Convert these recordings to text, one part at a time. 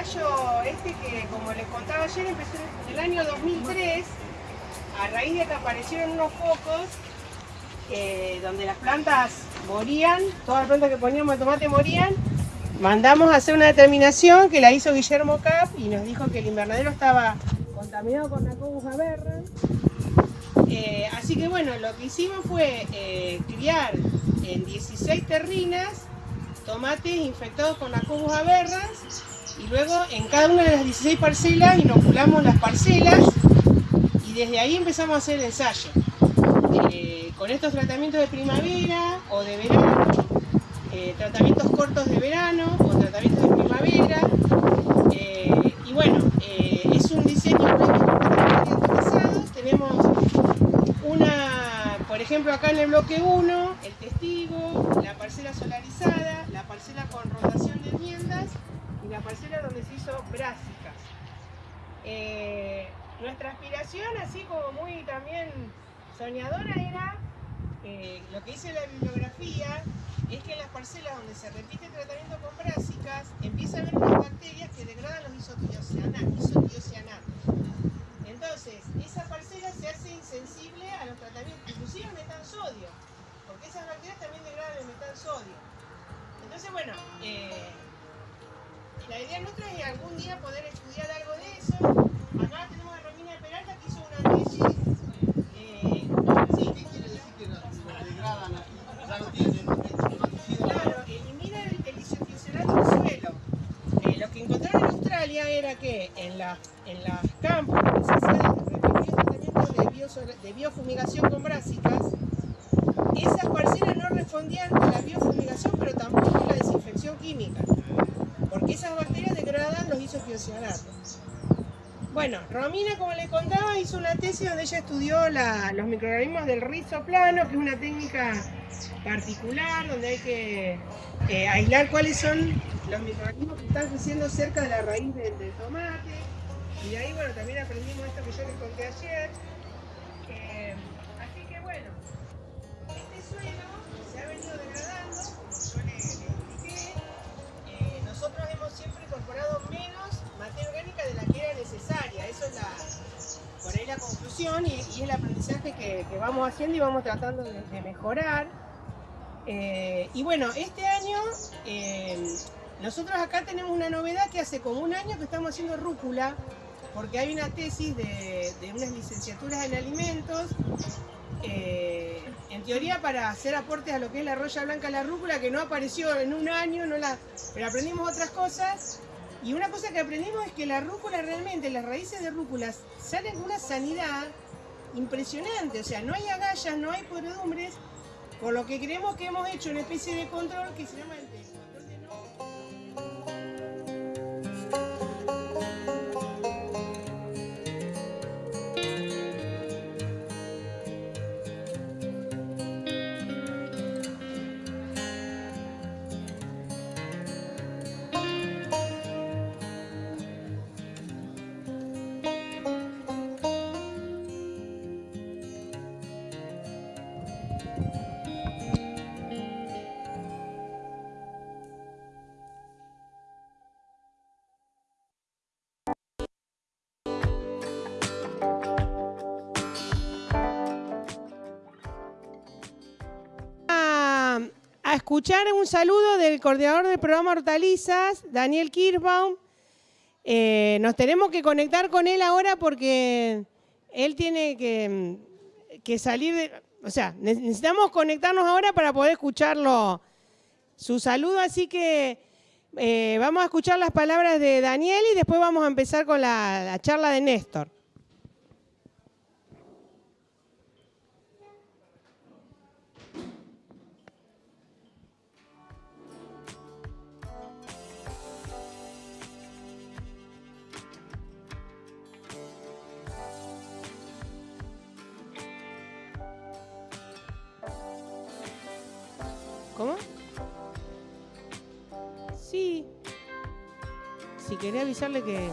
este que, como les contaba ayer, empezó en el año 2003, a raíz de que aparecieron unos focos donde las plantas morían, todas las plantas que poníamos de tomate morían. Mandamos a hacer una determinación que la hizo Guillermo Cap y nos dijo que el invernadero estaba contaminado con Nacobus aberrant. Eh, así que bueno, lo que hicimos fue eh, criar en 16 terrinas tomates infectados con Nacobus aberrans y luego en cada una de las 16 parcelas inoculamos las parcelas y desde ahí empezamos a hacer el ensayo. Eh, con estos tratamientos de primavera o de verano, eh, tratamientos cortos de verano o tratamientos de primavera. eh, y bueno, es un diseño actualizado. Tenemos una, por ejemplo, acá en el bloque 1, el testigo, la parcela solarizada, la parcela con rotación de enmiendas y la parcela donde se hizo brásicas. Eh, nuestra aspiración, así como muy también soñadora, era eh, lo que dice la bibliografía, es que en las parcelas donde se repite el tratamiento con brásicas, empieza a haber unas bacterias que degradan los isotiocianatos. Entonces, esa parcela se hace insensible a los tratamientos, inclusive al metansodio, porque esas bacterias también degradan el metansodio. Entonces, bueno, eh, la idea nuestra es algún día poder estudiar algo de eso. Acá tenemos a Romina Peralta que hizo una tesis. eh, sí, ¿Qué quiere decir que degradan aquí? Ya tienen herbicida. Claro, elimina el, del suelo. Eh, lo que encontraron en Australia era que en, la, en las campos donde se tratamientos de, de biofumigación con brásicas, esas parcelas no respondían a la biofumigación, pero tampoco a la desinfección química, esas bacterias degradan los isotiocionatos. Bueno, Romina, como le contaba, hizo una tesis donde ella estudió los microorganismos del rizo plano, que es una técnica particular, donde hay que eh, aislar cuáles son los microorganismos que están creciendo cerca de la raíz del, tomate. Y ahí, bueno, también aprendimos esto que yo les conté ayer. Y, el aprendizaje que, vamos haciendo y vamos tratando de, mejorar. Eh, y bueno, este año eh, nosotros acá tenemos una novedad que hace como un año que estamos haciendo rúcula, porque hay una tesis de, de unas licenciaturas en alimentos, eh, en teoría para hacer aportes a lo que es la roya blanca la rúcula, que no apareció en un año, no la, pero aprendimos otras cosas. Y una cosa que aprendimos es que la rúcula realmente, las raíces de rúcula salen con una sanidad impresionante, o sea, no hay agallas, no hay podredumbres, por lo que creemos que hemos hecho una especie de control que se llama el escuchar un saludo del coordinador del programa Hortalizas, Daniel Kirchbaum. Eh, nos tenemos que conectar con él ahora porque él tiene que, que salir de... O sea, ne- necesitamos conectarnos ahora para poder escucharlo, su saludo, así que eh, vamos a escuchar las palabras de Daniel y después vamos a empezar con la- la charla de Néstor. Si quería avisarle que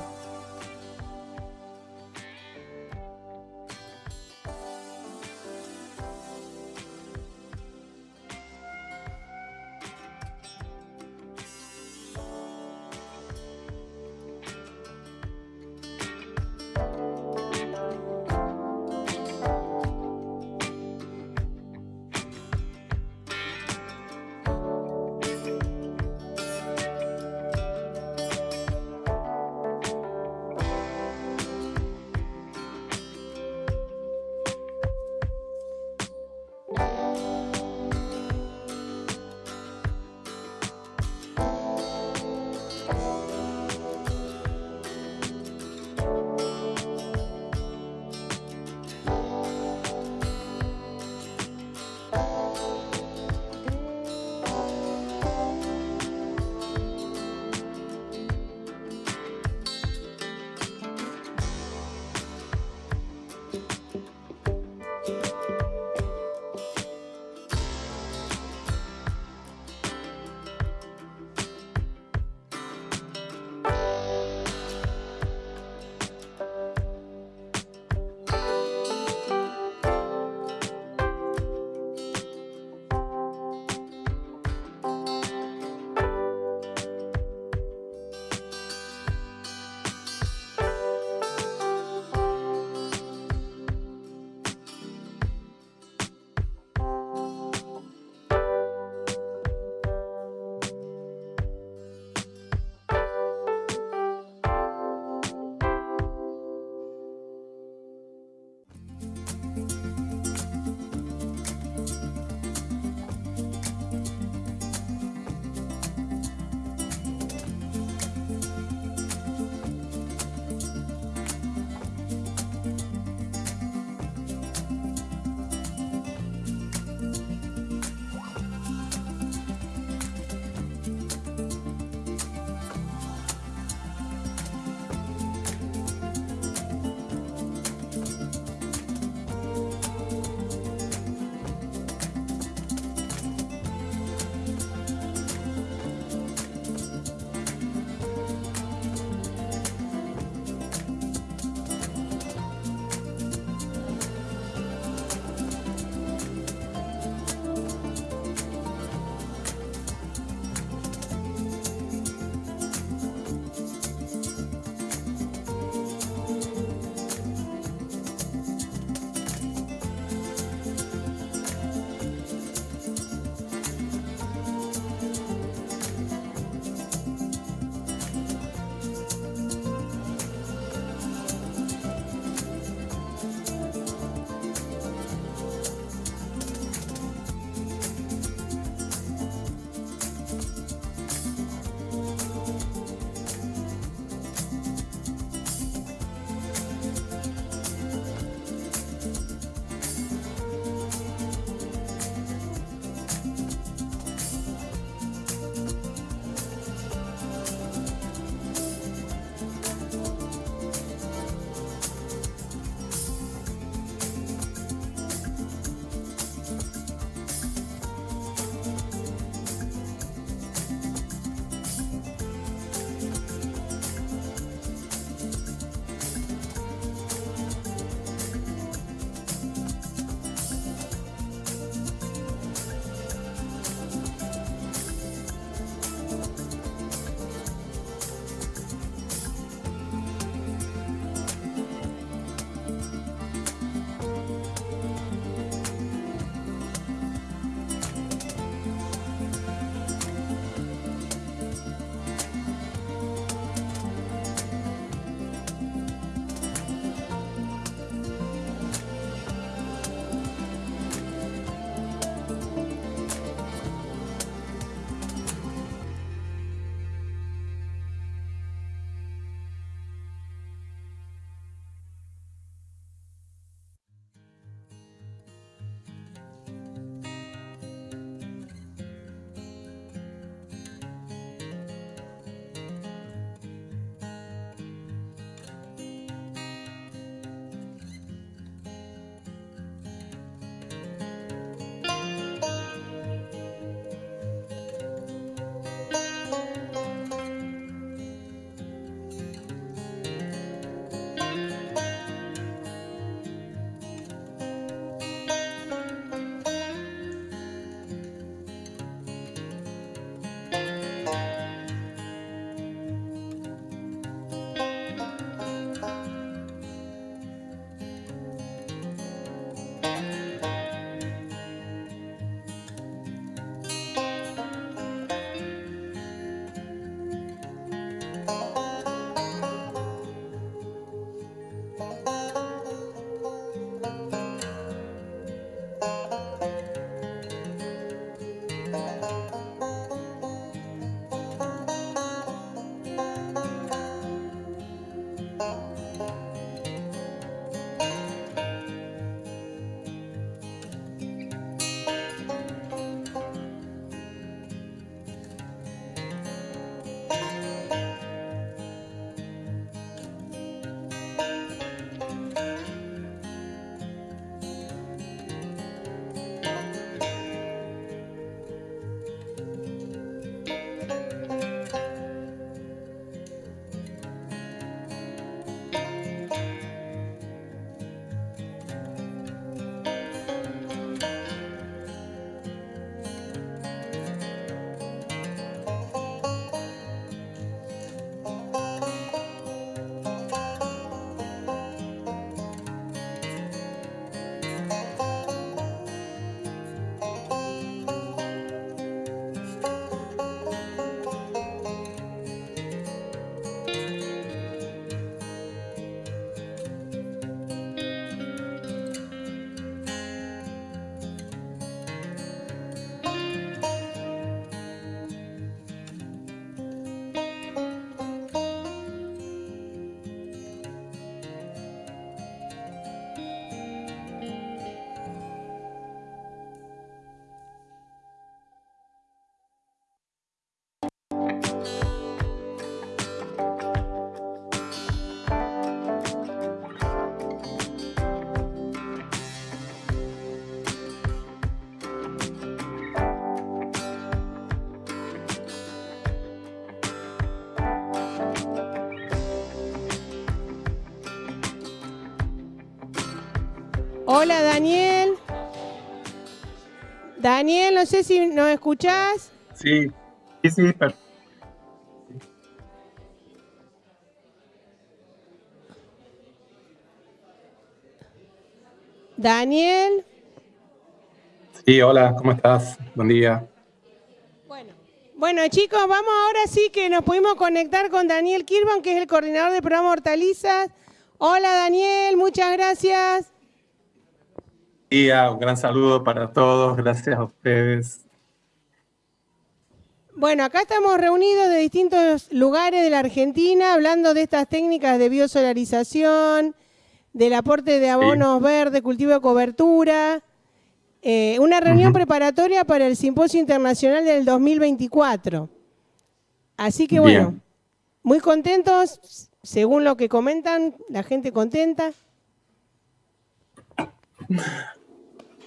Hola Daniel. Daniel, no sé si nos escuchás. Sí, sí, sí. Daniel. Sí, hola, ¿cómo estás? Buen día. Bueno, bueno chicos, vamos ahora sí que nos pudimos conectar con Daniel Kirban, que es el coordinador del programa Hortalizas. Hola Daniel, muchas gracias. Día, un gran saludo para todos, gracias a ustedes. Bueno, acá estamos reunidos de distintos lugares de la Argentina hablando de estas técnicas de biosolarización, del aporte de abonos verdes, cultivo de cobertura. Eh, una reunión preparatoria para el Simposio Internacional del 2024. Así que bueno, muy contentos, según lo que comentan, la gente contenta.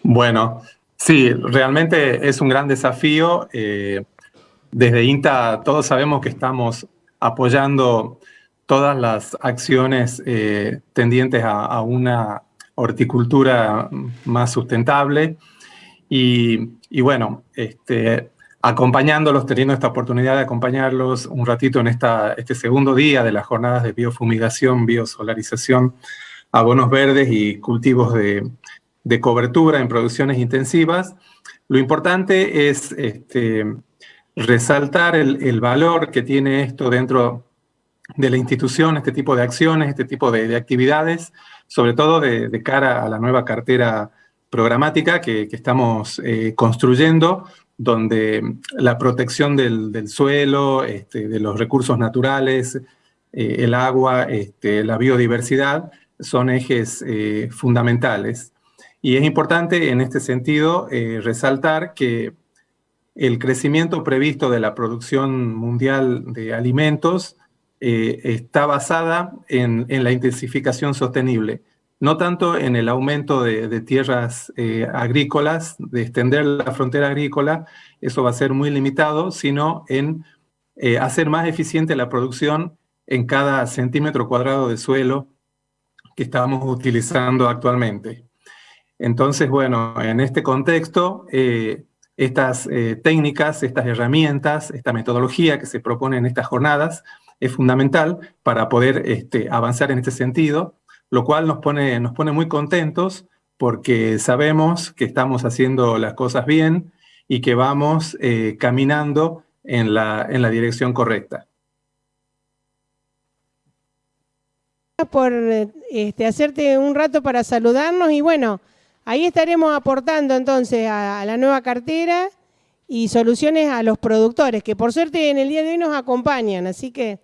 Bueno, sí, realmente es un gran desafío. Eh, desde INTA todos sabemos que estamos apoyando todas las acciones eh, tendientes a, una horticultura más sustentable y, bueno, este, acompañándolos, teniendo esta oportunidad de acompañarlos un ratito en esta, este segundo día de las jornadas de biofumigación, biosolarización, abonos verdes y cultivos de, cobertura en producciones intensivas. Lo importante es este, resaltar el, el, valor que tiene esto dentro de la institución, este tipo de acciones, este tipo de, actividades, sobre todo de, cara a la nueva cartera programática que, estamos eh, construyendo, donde la protección del, suelo, este, de los recursos naturales, eh, el agua, este, la biodiversidad, son ejes eh, fundamentales. Y es importante en este sentido resaltar que el crecimiento previsto de la producción mundial de alimentos eh, está basada en, la intensificación sostenible, no tanto en el aumento de, tierras eh, agrícolas, de extender la frontera agrícola, eso va a ser muy limitado, sino en eh, hacer más eficiente la producción en cada centímetro cuadrado de suelo que estamos utilizando actualmente. Entonces, bueno, en este contexto, estas técnicas, estas herramientas, esta metodología que se propone en estas jornadas, es fundamental para poder este, avanzar en este sentido, lo cual nos pone, nos pone muy contentos porque sabemos que estamos haciendo las cosas bien y que vamos eh, caminando en la, en la dirección correcta. por este, hacerte un rato para saludarnos y bueno, ahí estaremos aportando entonces a, la nueva cartera y soluciones a los productores, que por suerte en el día de hoy nos acompañan, así que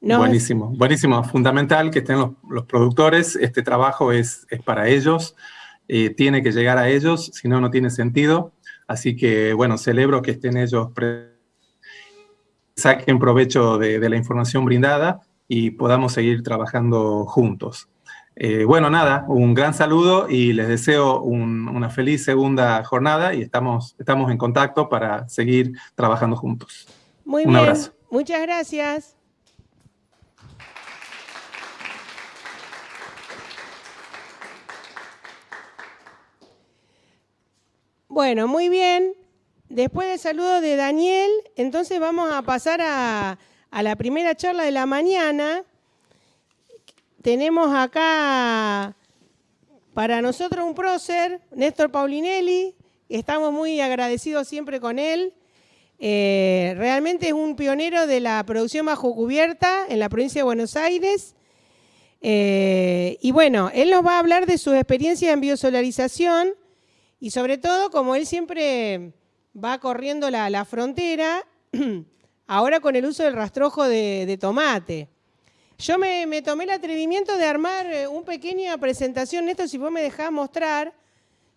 buenísimo, buenísimo. Fundamental que estén los, productores. Este trabajo es, para ellos. Eh, tiene que llegar a ellos, si no, no tiene sentido. Así que, bueno, celebro que estén ellos, saquen provecho de, la información brindada y podamos seguir trabajando juntos. Eh, bueno, nada, un gran saludo y les deseo una feliz segunda jornada y estamos, estamos en contacto para seguir trabajando juntos. Muy un Abrazo. Muchas gracias. Bueno, muy bien. Después del saludo de Daniel, entonces vamos a pasar a, la primera charla de la mañana. Tenemos acá para nosotros un prócer, Néstor Paulinelli. Estamos muy agradecidos siempre con él. Eh, realmente es un pionero de la producción bajo cubierta en la provincia de Buenos Aires. Eh, y bueno, él nos va a hablar de sus experiencias en biosolarización y sobre todo, como él siempre va corriendo la, frontera, ahora con el uso del rastrojo de, tomate. Yo me, tomé el atrevimiento de armar eh, una pequeña presentación, esto si vos me dejás mostrar,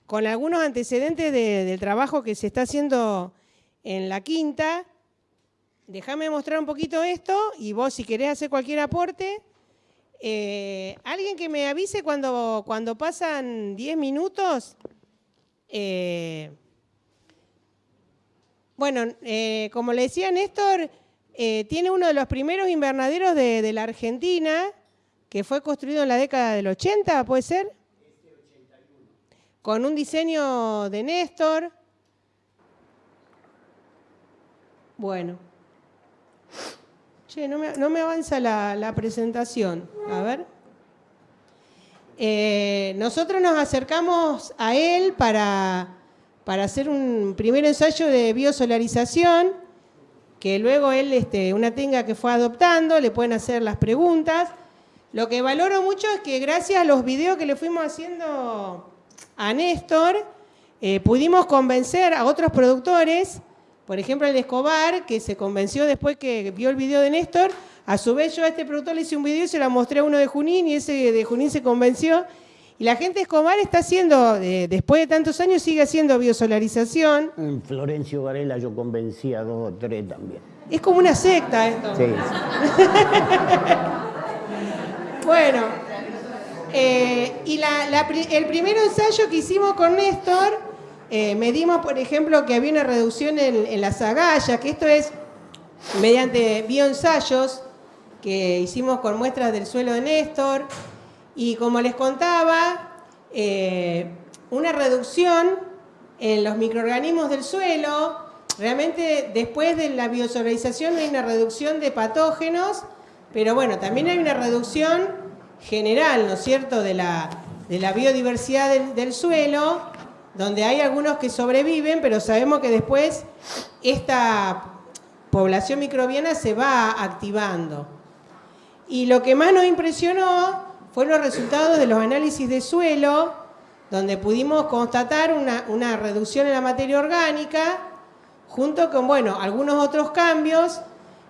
con algunos antecedentes del trabajo que se está haciendo en la quinta. Déjame mostrar un poquito esto y vos si querés hacer cualquier aporte, eh, alguien que me avise cuando, cuando pasan 10 minutos, eh, bueno, como le decía Néstor, eh, tiene uno de los primeros invernaderos de, la Argentina, que fue construido en la década del 80, ¿puede ser? con un diseño de Néstor. Bueno. Che, no me, avanza la, presentación. A ver. Eh, nosotros nos acercamos a él para, para hacer un primer ensayo de biosolarización, que luego él, este, una tenga que fue adoptando, le pueden hacer las preguntas. Lo que valoro mucho es que gracias a los videos que le fuimos haciendo a Néstor, eh, pudimos convencer a otros productores, por ejemplo el de Escobar, que se convenció después que vio el video de Néstor, a su vez yo a este productor le hice un video y se lo mostré a uno de Junín y ese de Junín se convenció. Y la gente de Escobar está haciendo, después de tantos años, sigue haciendo biosolarización. En Florencio Varela yo convencí a dos o tres también. Es como una secta esto. Sí. bueno, eh, y el primer ensayo que hicimos con Néstor, eh, medimos, por ejemplo, que había una reducción en, las agallas, que esto es mediante bioensayos que hicimos con muestras del suelo de Néstor. Y como les contaba, eh, una reducción en los microorganismos del suelo. Realmente después de la biosolarización hay una reducción de patógenos, pero bueno, también hay una reducción general, ¿no es cierto?, de la, de la biodiversidad del, suelo, donde hay algunos que sobreviven, pero sabemos que después esta población microbiana se va activando. Y lo que más nos impresionó fueron los resultados de los análisis de suelo, donde pudimos constatar una, una reducción en la materia orgánica, junto con, bueno, algunos otros cambios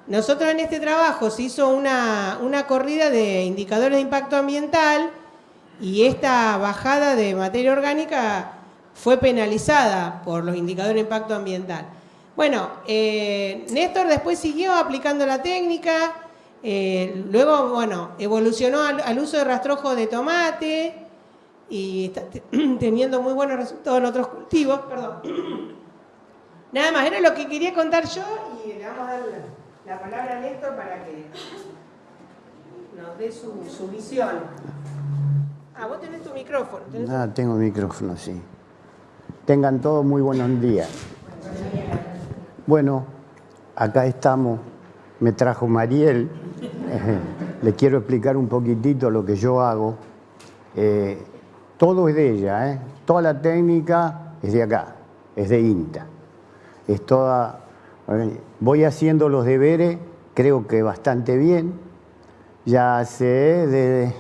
nosotros en este trabajo se hizo una, corrida de indicadores de impacto ambiental y esta bajada de materia orgánica fue penalizada por los indicadores de impacto ambiental. Bueno, eh, Néstor después siguió aplicando la técnica, eh, luego, bueno, evolucionó al, uso de rastrojo de tomate y está teniendo muy buenos resultados en otros cultivos, perdón. Nada más, era lo que quería contar yo y le vamos a dar la palabra a Néstor para que nos dé su, visión. Ah, vos tenés tu micrófono. Ah, tengo micrófono, sí. Tengan todos muy buenos días. Bueno, acá estamos. Me trajo Mariel. Le quiero explicar un poquitito lo que yo hago. Eh, todo es de ella, ¿eh? Toda la técnica es de acá, es de INTA. Es toda Voy haciendo los deberes, creo que bastante bien. Ya sé de...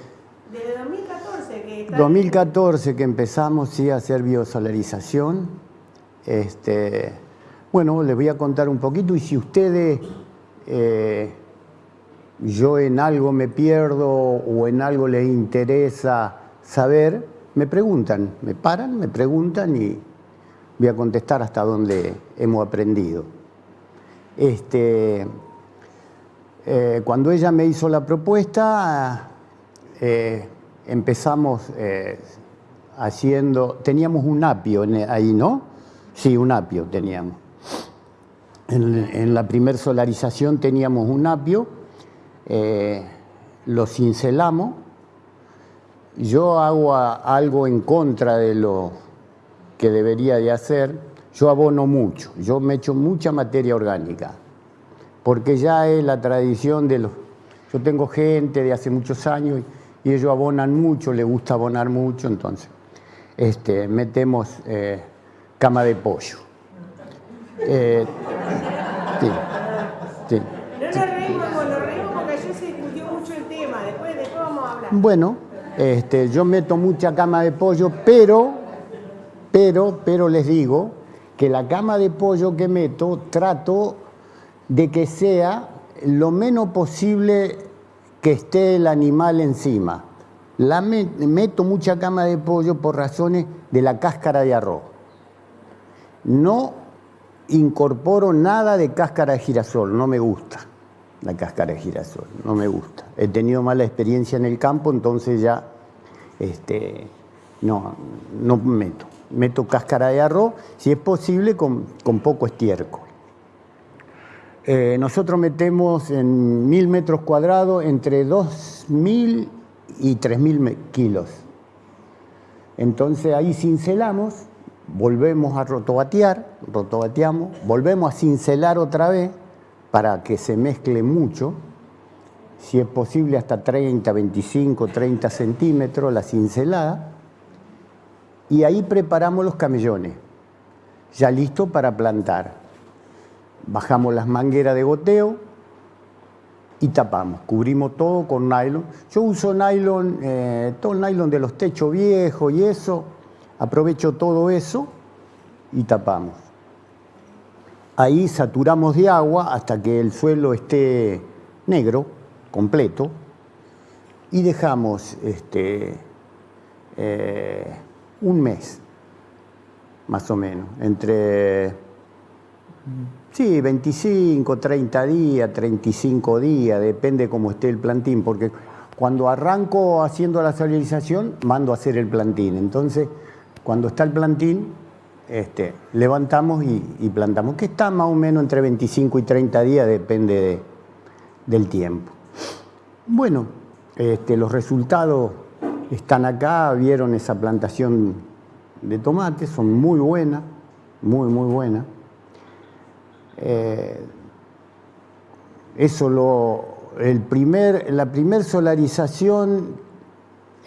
Desde 2014 que 2014 que empezamos sí, a hacer biosolarización. Este, bueno, les voy a contar un poquito y si ustedes, eh, yo en algo me pierdo o en algo les interesa saber, me preguntan, me paran, me preguntan y voy a contestar hasta donde hemos aprendido. Este, eh, cuando ella me hizo la propuesta, eh, empezamos eh, haciendo, teníamos un apio ahí, ¿no? Sí, un apio teníamos. En, la primer solarización teníamos un apio, lo cincelamos, yo hago algo en contra de lo que debería de hacer, yo abono mucho, yo me echo mucha materia orgánica, porque ya es la tradición de los... Yo tengo gente de hace muchos años y, ellos abonan mucho, les gusta abonar mucho, entonces este, metemos eh, cama de pollo. Eh, sí, sí. No nos reímos, nos reímos porque ayer se discutió mucho el tema, después, después vamos a hablar. Bueno, este, yo meto mucha cama de pollo, pero, pero, pero les digo que la cama de pollo que meto trato de que sea lo menos posible que esté el animal encima. La meto mucha cama de pollo por razones de la cáscara de arroz. No incorporo nada de cáscara de girasol, no me gusta la cáscara de girasol, no me gusta. He tenido mala experiencia en el campo, entonces ya este, no, no meto meto cáscara de arroz, si es posible con, poco estiércol. Eh, nosotros metemos en mil metros cuadrados entre 2.000 y 3.000 kilos. Entonces ahí cincelamos, volvemos a rotobatear, rotobateamos, volvemos a cincelar otra vez para que se mezcle mucho, si es posible hasta 30, 25, 30 centímetros la cincelada, y ahí preparamos los camellones, ya listo para plantar. Bajamos las mangueras de goteo y tapamos, cubrimos todo con nylon. Yo uso nylon, eh, todo el nylon de los techos viejos y eso, aprovecho todo eso y tapamos. Ahí saturamos de agua hasta que el suelo esté negro, completo, y dejamos este, eh, un mes, más o menos, entre, sí, 25, 30 días, 35 días, depende cómo esté el plantín, porque cuando arranco haciendo la solarización, mando a hacer el plantín. Entonces, cuando está el plantín, este, levantamos y, plantamos, que está más o menos entre 25 y 30 días, depende de, del tiempo. Bueno, este, los resultados están acá, vieron esa plantación de tomates, son muy buenas, muy, muy buenas. Eh, eso lo, el primer, la primer solarización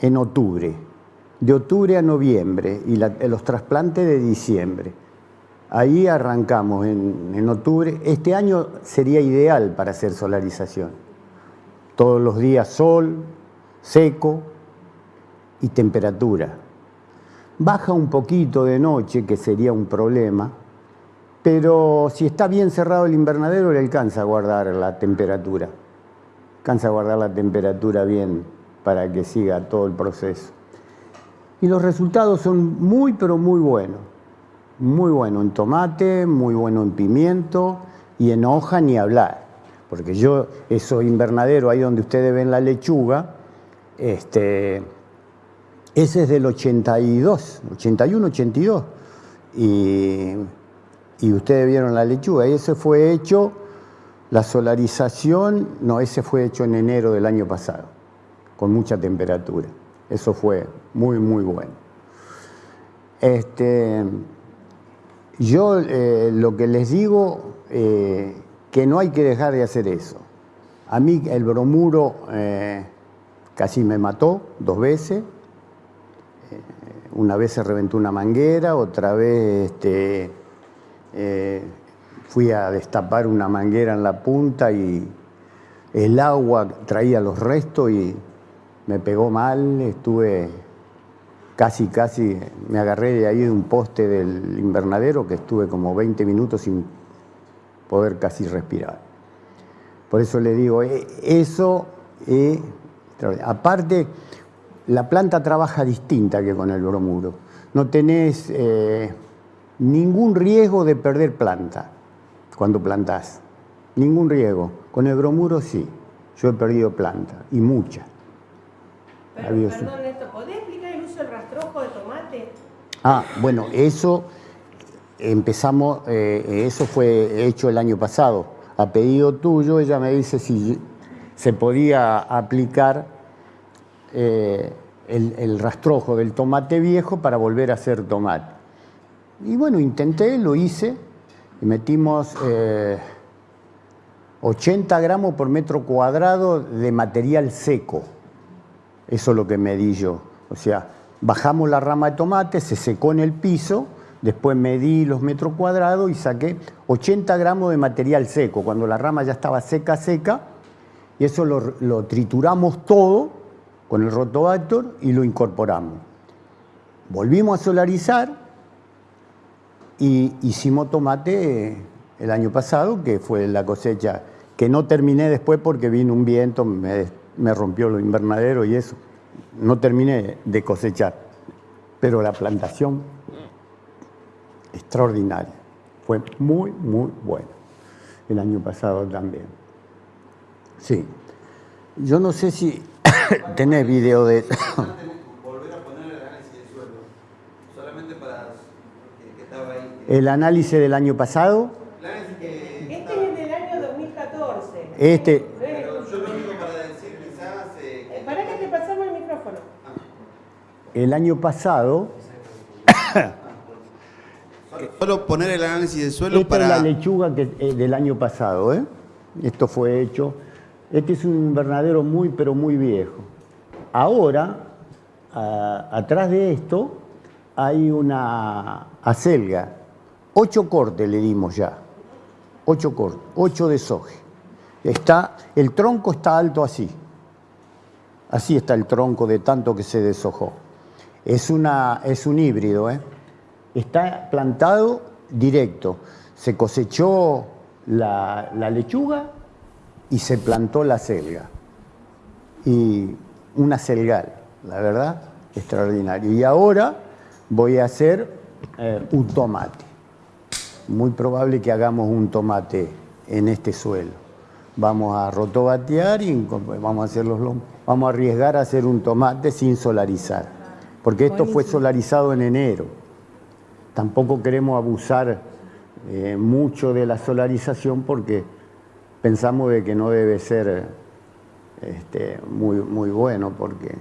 en octubre, de octubre a noviembre, y los trasplantes de diciembre. Ahí arrancamos en, en octubre. Este año sería ideal para hacer solarización. Todos los días sol, seco, y temperatura. Baja un poquito de noche, que sería un problema, pero si está bien cerrado el invernadero le alcanza a guardar la temperatura. Alcanza a guardar la temperatura bien para que siga todo el proceso. Y los resultados son muy, pero muy buenos. Muy bueno en tomate, muy bueno en pimiento y en hoja ni hablar. Porque yo, esos invernaderos ahí donde ustedes ven la lechuga, este, ese es del 82, 81, 82. Y, y ustedes vieron la lechuga. Y ese fue hecho, la solarización, no, ese fue hecho en enero del año pasado, con mucha temperatura. Eso fue muy, muy bueno. Este, yo eh, lo que les digo, eh, que no hay que dejar de hacer eso. A mí el bromuro eh, casi me mató dos veces, una vez se reventó una manguera, otra vez este, eh, fui a destapar una manguera en la punta y el agua traía los restos y me pegó mal, estuve casi, casi, me agarré de ahí de un poste del invernadero que estuve como 20 minutos sin poder casi respirar. Por eso le digo, eh, eso, eh, aparte, la planta trabaja distinta que con el bromuro. No tenés eh, ningún riesgo de perder planta cuando plantás. Ningún riesgo. Con el bromuro sí. Yo he perdido planta, y mucha. Pero, perdón, Néstor, ¿podés explicar el uso del rastrojo de tomate? Ah, bueno, eso empezamos, eh, eso fue hecho el año pasado. A pedido tuyo, ella me dice si se podía aplicar eh, el, rastrojo del tomate viejo para volver a hacer tomate. Y bueno, intenté, lo hice, y metimos 80 eh, gramos por metro cuadrado de material seco. Eso es lo que medí yo. O sea, bajamos la rama de tomate, se secó en el piso, después medí los metros cuadrados y saqué 80 gramos de material seco, cuando la rama ya estaba seca, seca, y eso lo, trituramos todo con el rotobactor y lo incorporamos. Volvimos a solarizar y hicimos tomate el año pasado, que fue la cosecha que no terminé después porque vino un viento, me, me rompió los invernaderos y eso. No terminé de cosechar, pero la plantación extraordinaria. Fue muy, muy buena. El año pasado también. Sí. Yo no sé si ¿Tenés video de Volver a poner el análisis del suelo. Solamente para que estaba ahí. ¿El análisis del año pasado? Este es el del año 2014. Este. Pero yo lo digo para decir quizás... Eh, ¿Para qué te pasamos el año pasado, Solo poner el análisis de suelo esta para... es la lechuga que, eh, del año pasado, ¿eh? Esto fue hecho. Este es un invernadero muy, pero muy viejo. Ahora, a- atrás de esto, hay una acelga. Ocho cortes le dimos ya. Ocho cortes, ocho de soje. Está, el tronco está alto así. Así está el tronco de tanto que se deshojó. Es, una, es un híbrido, ¿eh? Está plantado directo. Se cosechó la, lechuga y se plantó la selga. Y una selgal, la verdad, extraordinario. Y ahora voy a hacer eh, un tomate. Muy probable que hagamos un tomate en este suelo. Vamos a rotobatear y vamos a, hacer los vamos a arriesgar a hacer un tomate sin solarizar. Porque esto fue solarizado en enero. Tampoco queremos abusar eh, mucho de la solarización porque pensamos de que no debe ser este, muy, muy bueno porque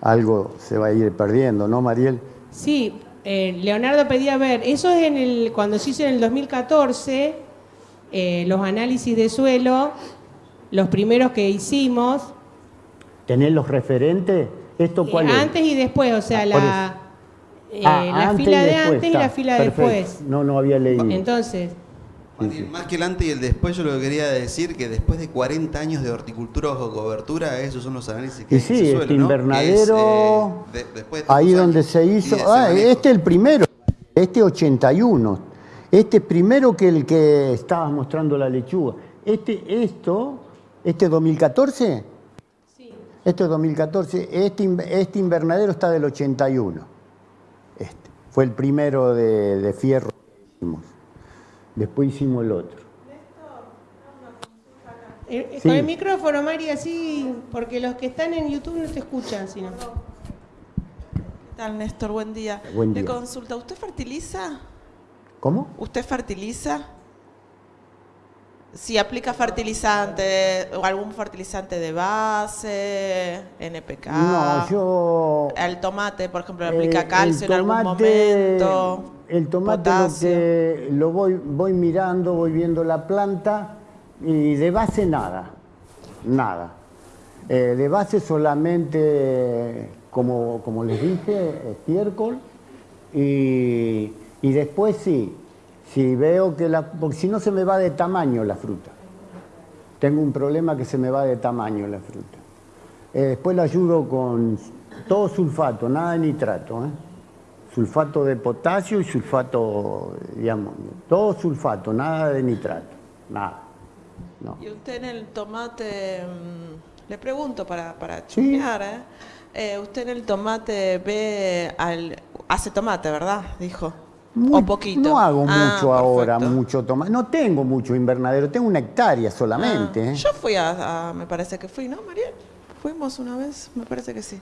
algo se va a ir perdiendo, ¿no, Mariel? Sí, eh, Leonardo pedía ver, eso es en el, cuando se hizo en el 2014, eh, los análisis de suelo, los primeros que hicimos, ¿Tenés los referentes? ¿Esto eh, cuál es? antes y después, o sea, Ah, la, eh, Ah, la fila de después, antes y la fila de después. No, no había leído. Entonces, Más que el antes y el después, yo lo que quería decir que después de 40 años de horticultura o cobertura, esos son los análisis que Y sí, se este suelen, ¿no? invernadero, Que es, eh, de- después de ahí donde se hizo, ah, este es el primero, este 81, este es primero que el que estabas mostrando la lechuga. Este, esto, este 2014, sí. este es 2014, este, in- este invernadero está del 81. Este, fue el primero de, de fierro que hicimos. Después hicimos el otro. Eh, eh, Sí. Con el micrófono, Mari, así, porque los que están en YouTube no te escuchan, sino. ¿Qué tal, Néstor? Buen día. Buen Le día. consulta, ¿usted fertiliza? ¿Cómo? ¿Usted fertiliza? Si aplica fertilizante o algún fertilizante de base, NPK. No, yo... Al tomate, por ejemplo, le Eh, aplica el calcio en algún tomate- momento. El tomate lo, que lo voy, voy mirando, voy viendo la planta y de base nada, nada. Eh, de base solamente, como, como les dije, estiércol y, y después sí, si veo que la... porque si no se me va de tamaño la fruta. Tengo un problema que se me va de tamaño la fruta. Eh, después la ayudo con todo sulfato, nada de nitrato. ¿eh? Sulfato de potasio y sulfato de amonio. Todo sulfato, nada de nitrato. Nada. No. Y usted en el tomate, mm, le pregunto para, para Sí. chusmear, ¿eh? Eh, usted en el tomate ve, al, hace tomate, ¿verdad? Dijo. Muy- o poquito. No hago Ah, mucho ahora, mucho tomate. No tengo mucho invernadero, tengo una hectárea solamente. Ah, ¿eh? Yo fui a, a- me parece que fui, ¿no, Mariel? Fuimos una vez, me parece que sí.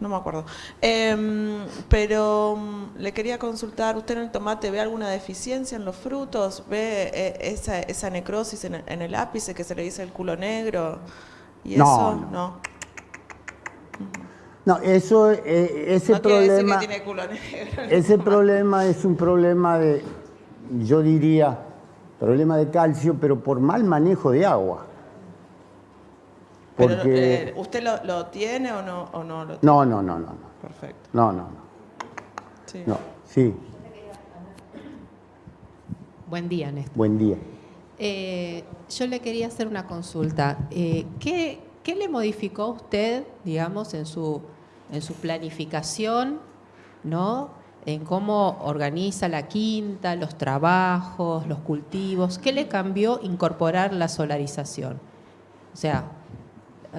No me acuerdo. Em, pero mm, le quería consultar, ¿usted en el tomate ve alguna deficiencia en los frutos? ¿Ve eh, esa, esa necrosis en el, en el ápice que se le dice el culo negro? ¿Y No, eso? no. No. No, eso, eh, ese no quiere decir problema. que tiene culo negro. Ese problema es un problema de, yo diría, problema de calcio, pero por mal manejo de agua. Pero, Porque... eh, ¿Usted lo, lo tiene o no, o no lo tiene? No, no, no, no, no, Perfecto. no, no, no, Sí. no, sí, Buen día, Néstor. buen día. Eh, yo le quería hacer una consulta. Eh, ¿qué, qué le modificó a usted, digamos, en su, en su planificación, ¿no? En cómo organiza la quinta, los trabajos, los cultivos. ¿Qué le cambió incorporar la solarización? O sea,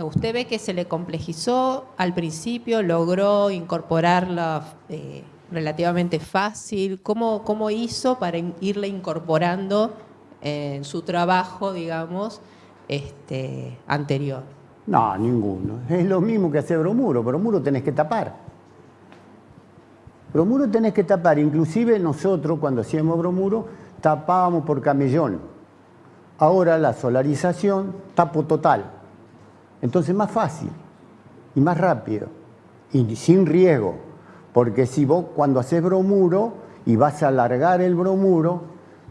usted ve que se le complejizó al principio, logró incorporarla eh, relativamente fácil. ¿Cómo, ¿Cómo hizo para irle incorporando en su trabajo, digamos, este, anterior? No, ninguno. Es lo mismo que hacer bromuro. Bromuro tenés que tapar. Bromuro tenés que tapar. Inclusive nosotros cuando hacíamos bromuro tapábamos por camellón. Ahora la solarización tapo total. Entonces más fácil y más rápido y sin riesgo. Porque si vos cuando haces bromuro y vas a alargar el bromuro,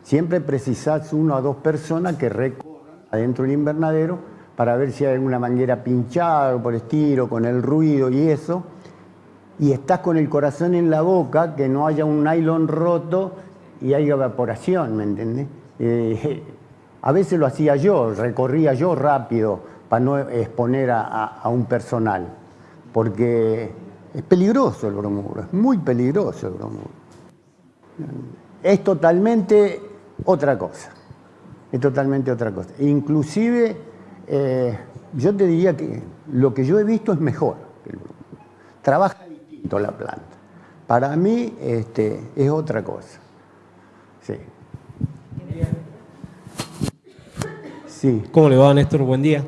siempre precisás una o dos personas que recorran adentro del invernadero para ver si hay alguna manguera pinchada por estilo, con el ruido y eso. Y estás con el corazón en la boca, que no haya un nylon roto y haya evaporación, ¿me entendés? Eh, a veces lo hacía yo, recorría yo rápido para no exponer a, a- a un personal, porque es peligroso el bromuro, es muy peligroso el bromuro. Es totalmente otra cosa, es totalmente otra cosa. Inclusive, eh, yo te diría que lo que yo he visto es mejor. Trabaja distinto la planta. Para mí este, es otra cosa. Sí. ¿Cómo le va, Néstor? Buen día.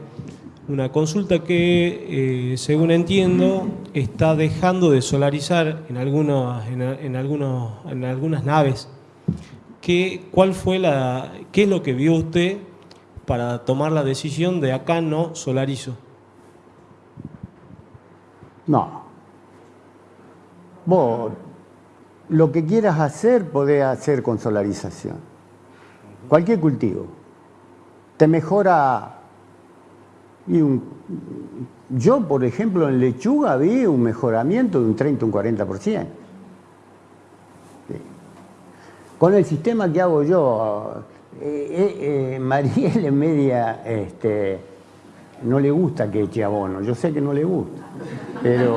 Una consulta que, eh, según entiendo, está dejando de solarizar en, algunos, en algunos, en algunas naves. ¿Qué, ¿Cuál fue la, qué es lo que vio usted para tomar la decisión de acá no solarizo? No. Vos, lo que quieras hacer, podés hacer con solarización. Cualquier cultivo. Te mejora. y un- yo, por ejemplo, en lechuga vi un mejoramiento de un 30 un 40%. Sí. Con el sistema que hago yo, eh, eh, eh, Mariel en media este, no le gusta que eche abono. Yo sé que no le gusta, pero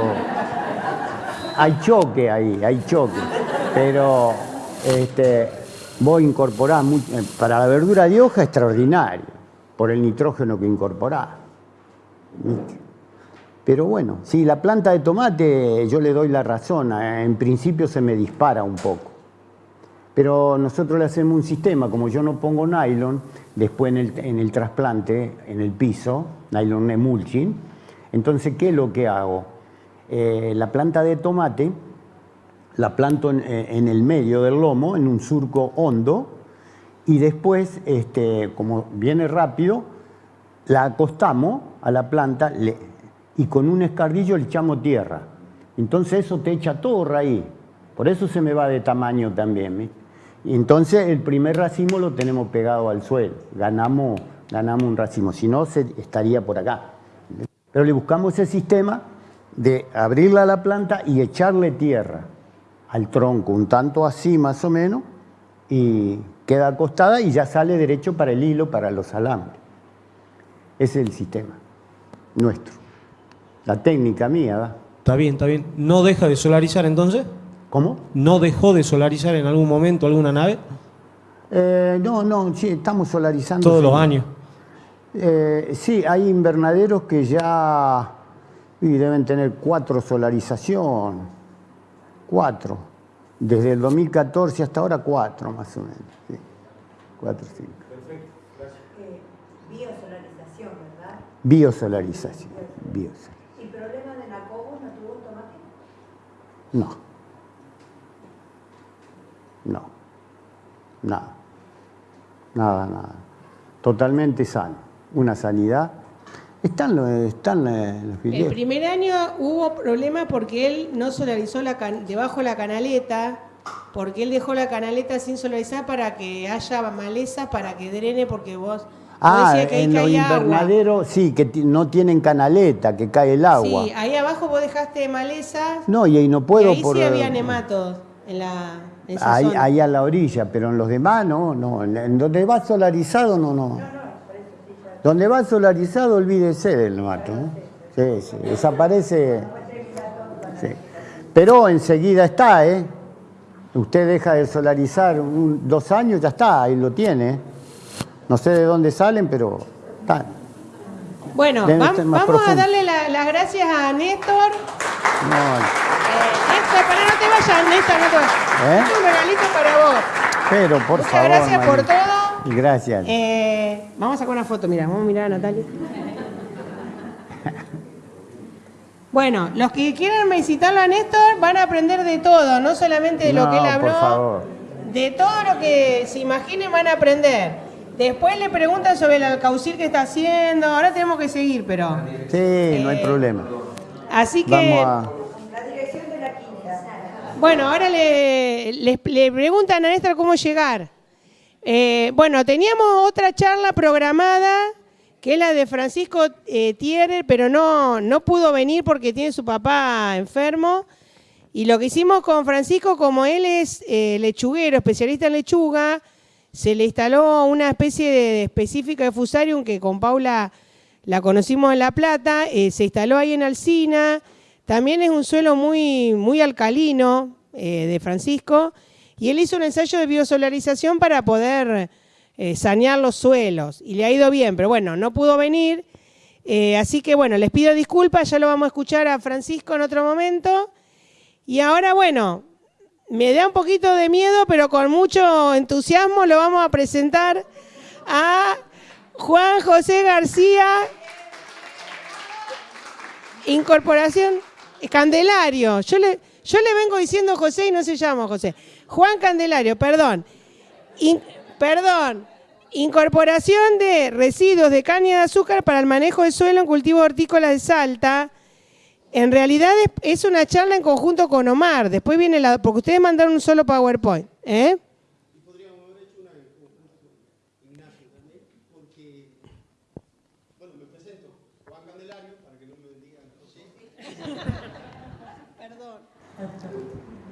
hay choque ahí, hay choque. Pero este, vos incorporás, mu- eh, para la verdura de hoja extraordinario, por el nitrógeno que incorporás. Pero bueno, sí, la planta de tomate yo le doy la razón, en principio se me dispara un poco. Pero nosotros le hacemos un sistema, como yo no pongo nylon, después en el, trasplante, en el piso, nylon emulching, entonces, ¿qué es lo que hago? Eh, la planta de tomate la planto en, eh, en el medio del lomo, en un surco hondo, y después, este, como viene rápido, la acostamos a la planta y con un escardillo le echamos tierra. Entonces eso te echa todo raíz. Por eso se me va de tamaño también. ¿ves? Entonces el primer racimo lo tenemos pegado al suelo. Ganamos, ganamos un racimo. Si no, se, estaría por acá. Pero le buscamos ese sistema de abrirla a la planta y echarle tierra al tronco, un tanto así más o menos, y queda acostada y ya sale derecho para el hilo, para los alambres. Ese es el sistema nuestro. La técnica mía. Está bien, está bien. ¿No deja de solarizar entonces? ¿Cómo? ¿No dejó de solarizar en algún momento alguna nave? Eh, no, no, sí, estamos solarizando. Todos los años. Eh, sí, hay invernaderos que ya y deben tener cuatro solarización, cuatro. Desde el 2014 hasta ahora cuatro más o menos. sí. Cuatro, cinco. biosolarización, ¿verdad? Biosolarización. biosolarización. ¿Y problema de nacobos no tuvo tomate? No. No. Nada. Nada, nada. Totalmente sano. Una sanidad. Están los, están los El primer año hubo problema porque él no solarizó la can- debajo la canaleta, porque él dejó la canaleta sin solarizar para que haya maleza, para que drene, porque vos, Ah, que ahí en los invernaderos, sí, que no tienen canaleta, que cae el agua. Sí, ahí abajo vos dejaste malezas No, y ahí no y puedo ahí por... sí había nematodos en la ahí, ahí a la orilla, pero en los demás no, no. En- donde va solarizado, no, no. Donde va solarizado, olvídese del nemato. ¿no? Sí, sí, desaparece. Sí. Pero enseguida está, ¿eh? Usted deja de solarizar un- dos años, ya está, ahí lo tiene. No sé de dónde salen, pero están. Bueno, vamos a darle la- las gracias a Néstor. No, Eh, Para no te vayas, Néstor, no te vayas. ¿Eh? Es un regalito para vos. pero por Muchas favor. gracias por todo. Gracias. Eh, vamos a sacar una foto, mira, vamos a mirar a Natalia. Bueno, los que quieran visitarlo a Néstor van a aprender de todo, no solamente de lo No, que él por habló, favor. de todo lo que se imaginen van a aprender. Después le preguntan sobre el alcaucil que está haciendo, ahora tenemos que seguir, pero... Sí, no hay Eh, problema. Así que... Vamos a. La dirección de la quinta. Bueno, ahora le, preguntan a Néstor cómo llegar. Eh, bueno, teníamos otra charla programada, que es la de Francisco eh, pero no, no pudo venir porque tiene su papá enfermo. Y lo que hicimos con Francisco, como él es eh, lechuguero, especialista en lechuga, se le instaló una especie de específica de fusarium que con Paula la conocimos en La Plata, eh, se instaló ahí en Alcina. También es un suelo muy, muy alcalino eh, de Francisco. Y él hizo un ensayo de biosolarización para poder eh, sanear los suelos. Y le ha ido bien, pero bueno, no pudo venir. Eh, así que bueno, les pido disculpas, ya lo vamos a escuchar a Francisco en otro momento. Y ahora, bueno, me da un poquito de miedo, pero con mucho entusiasmo lo vamos a presentar a Juan José García, Incorporación Candelario. Yo le, yo le vengo diciendo José y no se llama José. Juan Candelario, perdón. In- perdón. Incorporación de residuos de caña de azúcar para el manejo de suelo en cultivo hortícola de Salta. En realidad es, una charla en conjunto con Omar. Después viene la. Porque ustedes mandaron un solo PowerPoint. ¿eh?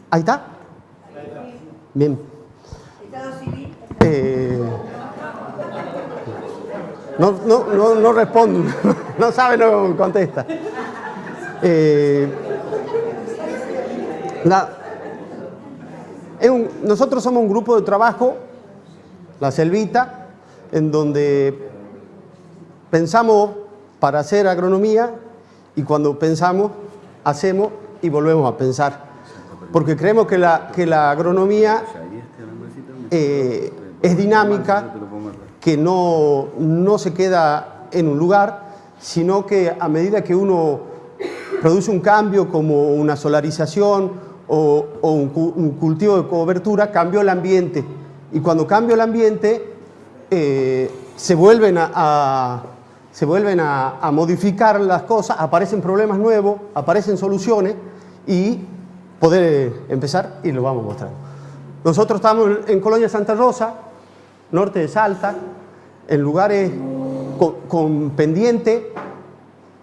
Ahí está. Bien. Eh, no, no, no, no responde, no sabe, no contesta. Eh, nosotros somos un grupo de trabajo, la Selvita, en donde pensamos para hacer agronomía y cuando pensamos, hacemos y volvemos a pensar. Porque creemos que la, que la agronomía eh, es dinámica, que no, no se queda en un lugar, sino que a medida que uno produce un cambio como una solarización o, un, cu- un cultivo de cobertura, cambió el ambiente. Y cuando cambia el ambiente, eh, se vuelven, a, se vuelven a modificar las cosas, aparecen problemas nuevos, aparecen soluciones y poder eh, empezar y lo vamos a mostrar. Nosotros estamos en- Colonia Santa Rosa, norte de Salta, en lugares con, pendiente,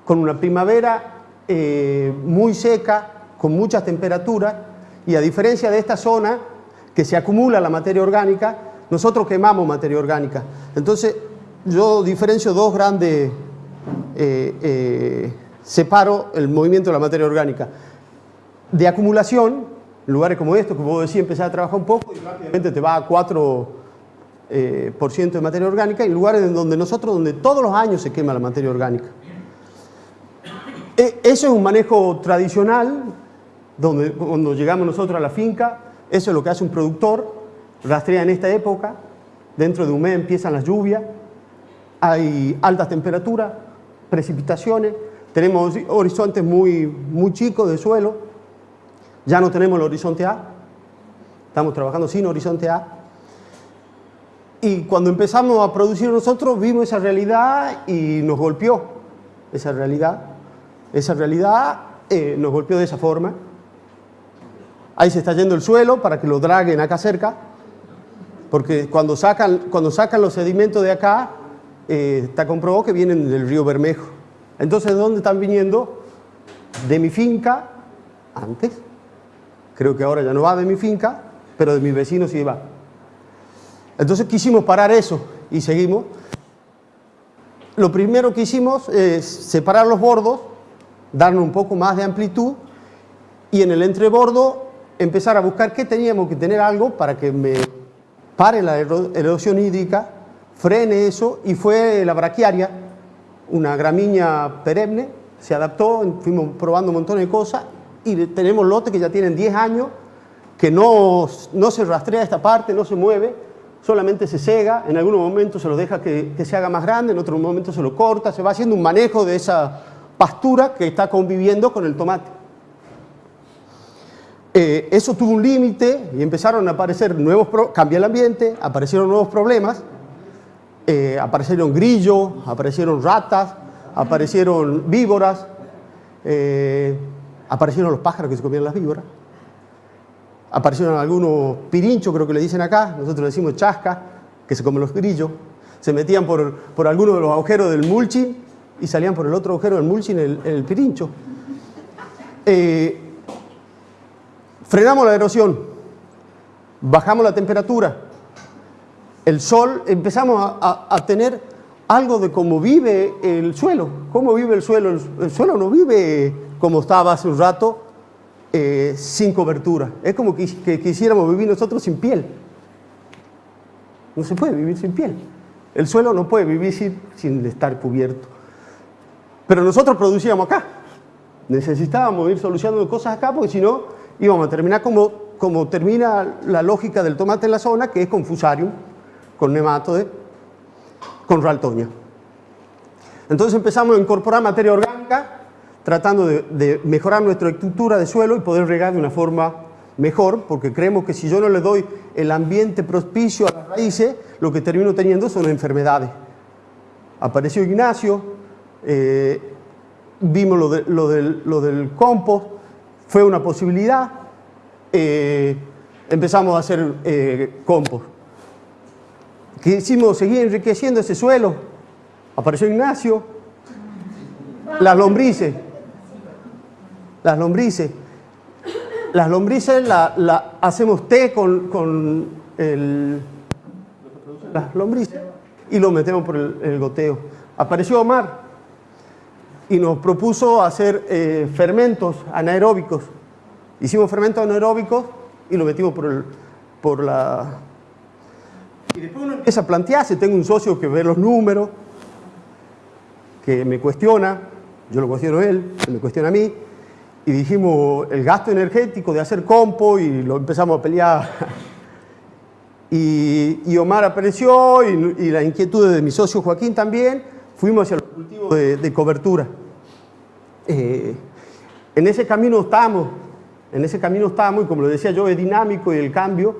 con una primavera eh, muy seca, con muchas temperaturas, y a diferencia de esta zona que se acumula la materia orgánica, nosotros quemamos materia orgánica. Entonces, yo diferencio dos grandes, eh, separo el movimiento de la materia orgánica. De acumulación, lugares como estos, que vos decís, empezar a trabajar un poco y rápidamente te va a 4% eh, por ciento de materia orgánica, y lugares en donde nosotros, donde todos los años se quema la materia orgánica. E- Eso es un manejo tradicional, donde cuando llegamos nosotros a la finca, eso es lo que hace un productor, rastrea en esta época, dentro de un mes empiezan las lluvias, hay altas temperaturas, precipitaciones, tenemos horizontes muy, muy chicos de suelo, ya no tenemos el horizonte A, estamos trabajando sin horizonte A, y cuando empezamos a producir nosotros vimos esa realidad y nos golpeó esa realidad. Esa realidad eh, nos golpeó de esa forma. Ahí se está yendo el suelo para que lo draguen acá cerca, porque cuando sacan, cuando sacan los sedimentos de acá, eh, está comprobado que vienen del río Bermejo. Entonces, ¿de dónde están viniendo? De mi finca, antes. Creo que ahora ya no va de mi finca, pero de mis vecinos sí va. Entonces quisimos parar eso y seguimos. Lo primero que hicimos es separar los bordos, darnos un poco más de amplitud y en el entrebordo empezar a buscar qué teníamos que tener algo para que me pare la ero- erosión hídrica, frene eso y fue la braquiaria, una gramínea perenne, se adaptó, fuimos probando un montón de cosas y tenemos lotes que ya tienen 10 años que no, no se rastrea esta parte, no se mueve, solamente se cega, en algunos momentos se lo deja que, que se haga más grande, en otros momentos se lo corta, se va haciendo un manejo de esa pastura que está conviviendo con el tomate. Eh, eso tuvo un límite y empezaron a aparecer nuevos, pro- cambia el ambiente, aparecieron nuevos problemas, eh, aparecieron grillos, aparecieron ratas, aparecieron víboras, eh, aparecieron los pájaros que se comían las víboras. aparecieron algunos pirinchos, creo que le dicen acá, nosotros le decimos chasca, que se comen los grillos, se metían por, por alguno de los agujeros del mulching y salían por el otro agujero del mulching el, el pirincho. Eh, frenamos la erosión, bajamos la temperatura, el sol, empezamos a, a- tener algo de cómo vive el suelo. ¿Cómo vive el suelo? El, el suelo no vive como estaba hace un rato, eh, sin cobertura. Es como que, quisiéramos vivir nosotros sin piel. No se puede vivir sin piel. El suelo no puede vivir sin, estar cubierto. Pero nosotros producíamos acá. Necesitábamos ir solucionando cosas acá porque si no íbamos a terminar como, como termina la lógica del tomate en la zona, que es con fusarium, con nematode, con raltoña. Entonces empezamos a incorporar materia orgánica, tratando de, mejorar nuestra estructura de suelo y poder regar de una forma mejor, porque creemos que si yo no le doy el ambiente propicio a las raíces, lo que termino teniendo son enfermedades. Apareció Ignacio, eh, vimos lo del compost, fue una posibilidad, eh, empezamos a hacer eh, compost. Quisimos seguir enriqueciendo ese suelo, apareció Ignacio, las lombrices, las lombrices, las lombrices la, hacemos té con, con el, las lombrices y lo metemos por el, goteo. Apareció Omar y nos propuso hacer eh, fermentos anaeróbicos. Hicimos fermentos anaeróbicos y lo metimos por, el, por la... Y después uno empieza a plantearse, tengo un socio que ve los números, que me cuestiona, yo lo cuestiono él, él me cuestiona a mí, y dijimos el gasto energético de hacer compo y lo empezamos a pelear. Y, Omar apareció y, y la inquietud de mi socio Joaquín también, fuimos hacia los cultivos de, de cobertura. Eh, en ese camino estamos, en ese camino estamos y como lo decía yo, es dinámico y el cambio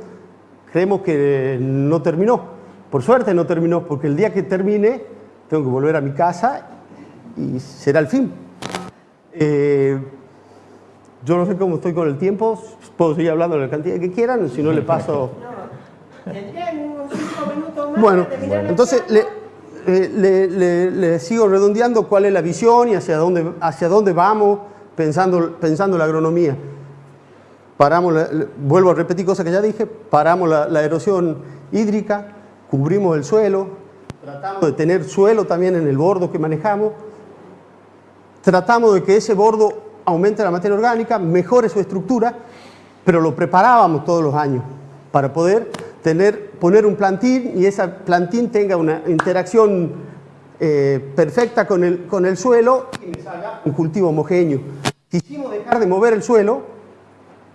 creemos que no terminó. Por suerte no terminó, porque el día que termine tengo que volver a mi casa y será el fin. Eh, yo no sé cómo estoy con el tiempo, puedo seguir hablando de la cantidad que quieran, si no le paso... Tendrían unos cinco minutos más Bueno, entonces le, eh, le- le- le sigo redondeando cuál es la visión y hacia dónde, hacia dónde vamos pensando, pensando la agronomía. Paramos, la- vuelvo a repetir cosas que ya dije, paramos la, la erosión hídrica, cubrimos el suelo, tratamos de tener suelo también en el bordo que manejamos, tratamos de que ese bordo aumente la materia orgánica, mejore su estructura, pero lo preparábamos todos los años para poder tener, poner un plantín y ese plantín tenga una interacción eh, perfecta con el, con el suelo y me salga un cultivo homogéneo. Quisimos dejar de mover el suelo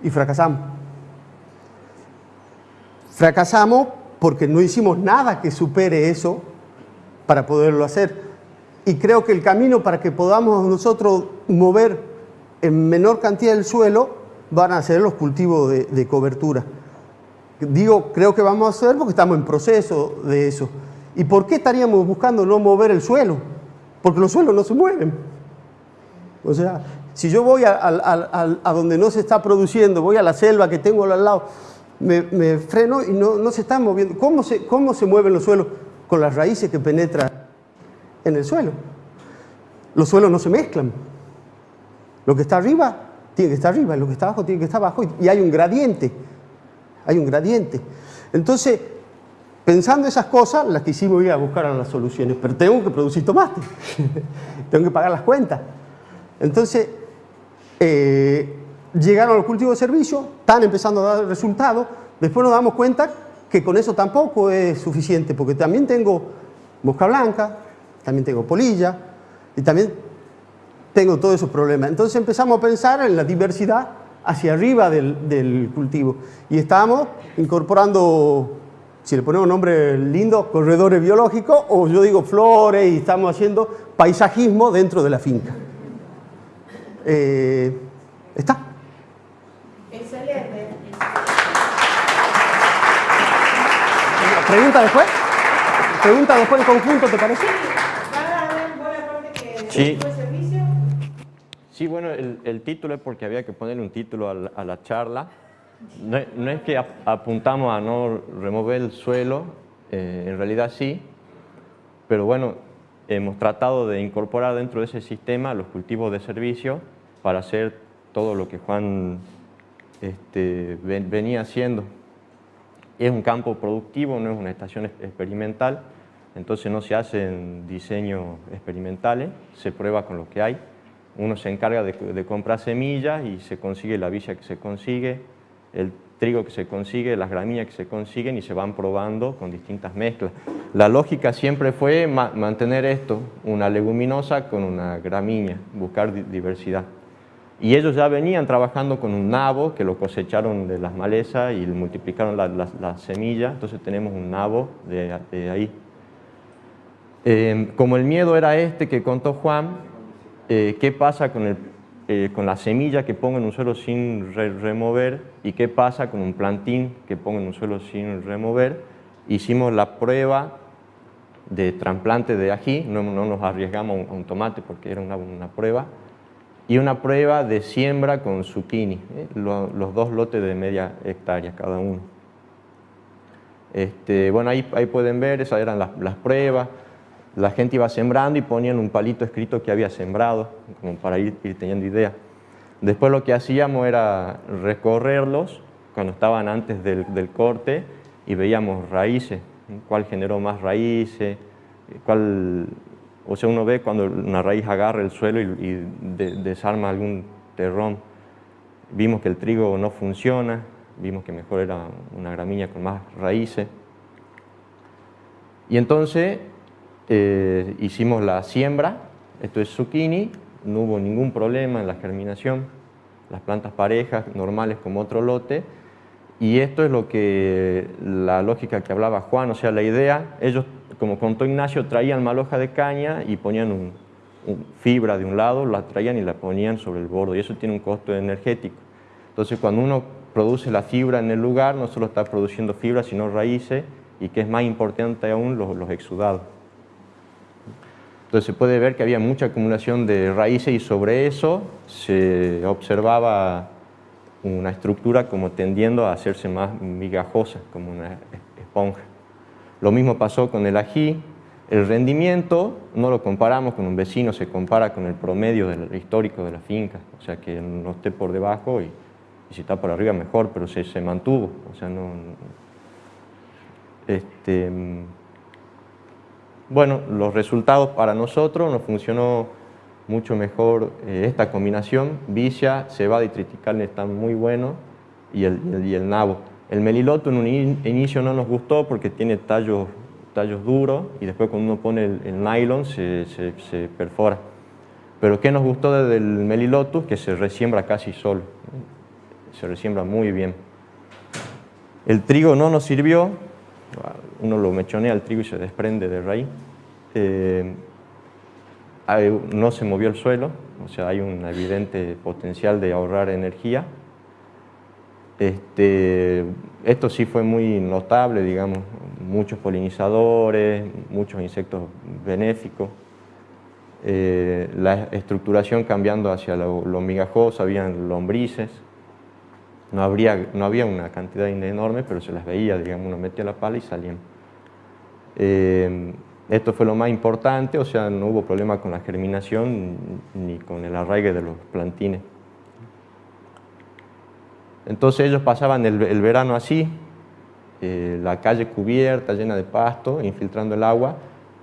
y fracasamos. Fracasamos porque no hicimos nada que supere eso para poderlo hacer. Y creo que el camino para que podamos nosotros mover en menor cantidad el suelo van a ser los cultivos de, cobertura. Digo, creo que vamos a hacer porque estamos en proceso de eso. ¿Y por qué estaríamos buscando no mover el suelo? Porque los suelos no se mueven. O sea, si yo voy a, donde no se está produciendo, voy a la selva que tengo al lado, me, me freno y no, se están moviendo. ¿Cómo se, ¿Cómo se mueven los suelos? Con las raíces que penetran en el suelo. Los suelos no se mezclan. Lo que está arriba tiene que estar arriba, y lo que está abajo tiene que estar abajo. Y hay un gradiente. Hay un gradiente. Entonces, pensando esas cosas, las que hicimos ir a buscar a las soluciones. Pero tengo que producir tomate. tengo que pagar las cuentas. Entonces, eh, llegaron los cultivos de servicio, están empezando a dar resultados. Después nos damos cuenta que con eso tampoco es suficiente, porque también tengo mosca blanca, también tengo polilla y también tengo todos esos problemas. Entonces empezamos a pensar en la diversidad hacia arriba del, del cultivo y estamos incorporando, si le ponemos nombre lindo, corredores biológicos o yo digo flores y estamos haciendo paisajismo dentro de la finca. Eh, ¿Está? Excelente. ¿Pregunta después? ¿Pregunta después en conjunto, te parece? Sí. Sí, bueno, el, el título es porque había que ponerle un título al- a la, charla. No, no es que ap- apuntamos a no remover el suelo, eh, en realidad sí, pero bueno, hemos tratado de incorporar dentro de ese sistema los cultivos de servicio para hacer todo lo que Juan este, ven- venía haciendo. Es un campo productivo, no es una estación ex- experimental, entonces no se hacen diseños experimentales, se prueba con lo que hay. Uno se encarga de, comprar semillas y se consigue la villa que se consigue, el trigo que se consigue, las gramíneas que se consiguen y se van probando con distintas mezclas. La lógica siempre fue ma- mantener esto, una leguminosa con una gramínea, buscar di- diversidad. Y ellos ya venían trabajando con un nabo que lo cosecharon de las malezas y multiplicaron la- las las semillas, entonces tenemos un nabo de, de ahí. Eh, como el miedo era este que contó Juan, eh, ¿qué pasa con, el, eh, con la semilla que pongo en un suelo sin re- remover y qué pasa con un plantín que pongo en un suelo sin remover? Hicimos la prueba de trasplante de ají, no, no nos arriesgamos a un, tomate porque era una, una prueba, y una prueba de siembra con zucchini, ¿eh? Lo- los dos lotes de media hectárea cada uno. Este, bueno, ahí, ahí pueden ver, esas eran las, las pruebas. La gente iba sembrando y ponían un palito escrito que había sembrado, como para ir, ir teniendo idea. Después lo que hacíamos era recorrerlos cuando estaban antes del, corte y veíamos raíces, cuál generó más raíces, cuál, o sea, uno ve cuando una raíz agarra el suelo y, y de- desarma algún terrón. Vimos que el trigo no funciona, vimos que mejor era una gramínea con más raíces. Y entonces eh, hicimos la siembra, esto es zucchini, no hubo ningún problema en la germinación, las plantas parejas, normales como otro lote, y esto es lo que, la lógica que hablaba Juan, o sea, la idea, ellos, como contó Ignacio, traían maloja de caña y ponían un, un- fibra de un lado, la traían y la ponían sobre el borde, y eso tiene un costo energético. Entonces, cuando uno produce la fibra en el lugar, no solo está produciendo fibra, sino raíces, y que es más importante aún, los, los exudados. Entonces se puede ver que había mucha acumulación de raíces y sobre eso se observaba una estructura como tendiendo a hacerse más migajosa, como una esponja. Lo mismo pasó con el ají. El rendimiento no lo comparamos con un vecino, se compara con el promedio del, histórico de la finca, o sea que no esté por debajo y, si está por arriba mejor, pero se, se mantuvo, o sea no... Este, bueno, los resultados para nosotros nos funcionó mucho mejor eh, esta combinación. Vicia, cebada y triticale están muy buenos y el, el- el nabo. El meliloto en un in- inicio no nos gustó porque tiene tallos, tallos duros y después cuando uno pone el, el nylon se, se- perfora. Pero ¿qué nos gustó de- del melilotus? Que se resiembra casi solo. Se resiembra muy bien. El trigo no nos sirvió, uno lo mechonea el trigo y se desprende de raíz. Eh, no se movió el suelo, o sea, hay un evidente potencial de ahorrar energía. Este, esto sí fue muy notable, digamos, muchos polinizadores, muchos insectos benéficos. Eh, la estructuración cambiando hacia lo, lo habían lombrices, no, habría, no había una cantidad enorme, pero se las veía, digamos, uno metía la pala y salían. Eh, esto fue lo más importante, o sea, no hubo problema con la germinación ni con el arraigue de los plantines. Entonces ellos pasaban el, el verano así, eh, la calle cubierta, llena de pasto, infiltrando el agua,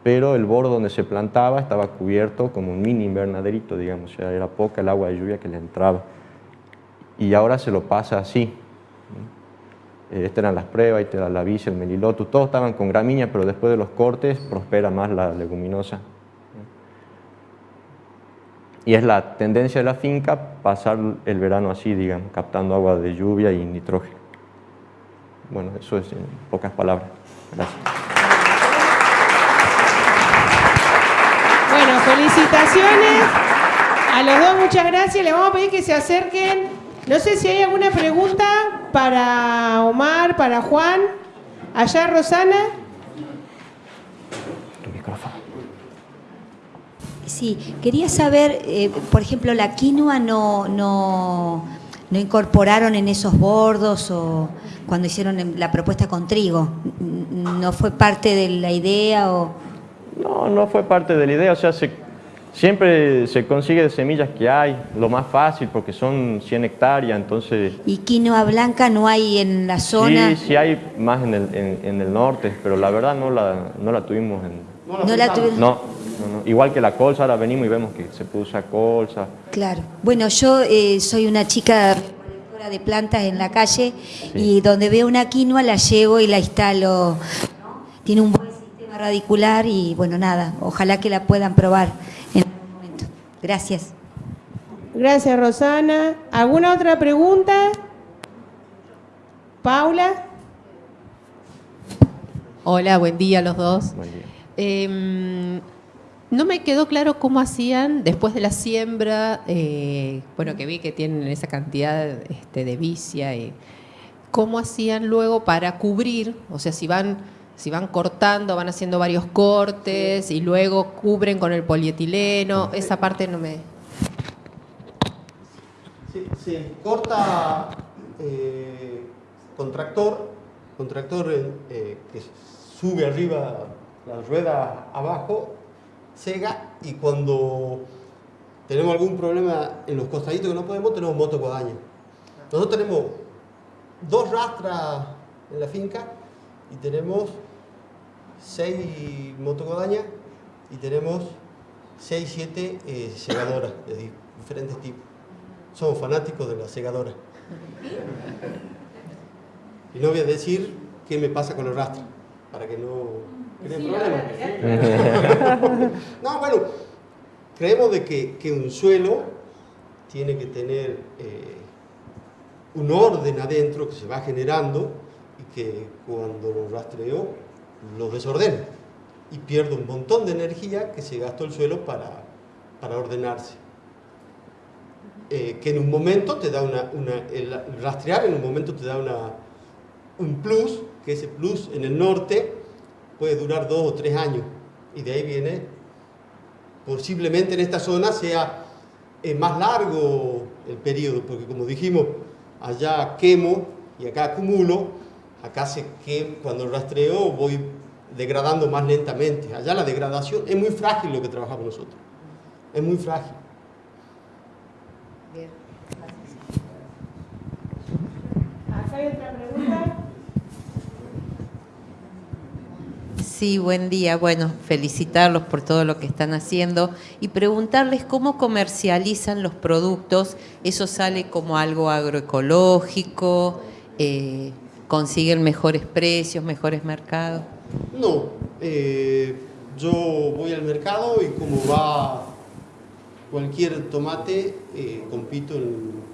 pero el borde donde se plantaba estaba cubierto como un mini invernaderito, digamos, o sea, era poca el agua de lluvia que le entraba. Y ahora se lo pasa así. Estas eran las pruebas, esta era la vicia, el melilotus, todos estaban con gramínea, pero después de los cortes prospera más la leguminosa. Y es la tendencia de la finca pasar el verano así, digamos, captando agua de lluvia y nitrógeno. Bueno, eso es en pocas palabras. Gracias. Bueno, felicitaciones a los dos, muchas gracias. Le vamos a pedir que se acerquen. No sé si hay alguna pregunta para Omar, para Juan. Allá, Rosana. Sí, quería saber, eh, por ejemplo, la quinoa no, no, no incorporaron en esos bordos o cuando hicieron la propuesta con trigo? ¿No fue parte de la idea o...? No, no fue parte de la idea, o sea, se, siempre se consigue de semillas que hay, lo más fácil porque son 100 hectáreas, entonces... ¿Y quinoa blanca no hay en la zona? Sí, sí hay más en el, en, el norte, pero la verdad no la, no la tuvimos en... No la, tuvimos. No, igual que la colza, ahora venimos y vemos que se usar colza. Claro. Bueno, yo eh, soy una chica de plantas en la calle y donde veo una quinoa la llevo y la instalo. Tiene un buen sistema radicular y bueno, nada, ojalá que la puedan probar en. Gracias. Gracias, Rosana. ¿Alguna otra pregunta? Paula. Hola, buen día a los dos. Buen día. Em, no me quedó claro cómo hacían después de la siembra, eh, bueno, que vi que tienen esa cantidad este, de vicia, y cómo hacían luego para cubrir, o sea, si van, si van cortando, van haciendo varios cortes y luego cubren con el polietileno, esa parte no me... Sí. corta eh, con tractor, con tractor eh, que sube arriba la rueda abajo Sega y cuando tenemos algún problema en los costaditos que no podemos, tenemos moto guadaña. Nosotros tenemos dos rastras en la finca y tenemos seis motocodañas y tenemos seis, siete eh, segadoras de diferentes tipos. Somos fanáticos de las segadoras. Y no voy a decir qué me pasa con el rastro, para que no no, bueno, creemos de que, un suelo tiene que tener eh, un orden adentro que se va generando y que cuando lo rastreo lo desordena y pierde un montón de energía que se gastó el suelo para, ordenarse. Eh, que en un momento te da una, el rastrear en un momento te da una, un plus, que ese plus en el norte puede durar dos o tres años. Y de ahí viene, posiblemente en esta zona sea eh, más largo el periodo, porque como dijimos, allá quemo y acá acumulo, acá se que cuando rastreo voy degradando más lentamente. Allá la degradación es muy frágil lo que trabajamos nosotros. Es muy frágil. Bien. hay otra pregunta? Sí, buen día. Bueno, felicitarlos por todo lo que están haciendo y preguntarles cómo comercializan los productos. ¿Eso sale como algo agroecológico? Eh, ¿Consiguen mejores precios, mejores mercados? No, eh, yo voy al mercado y como va cualquier tomate, eh, compito en,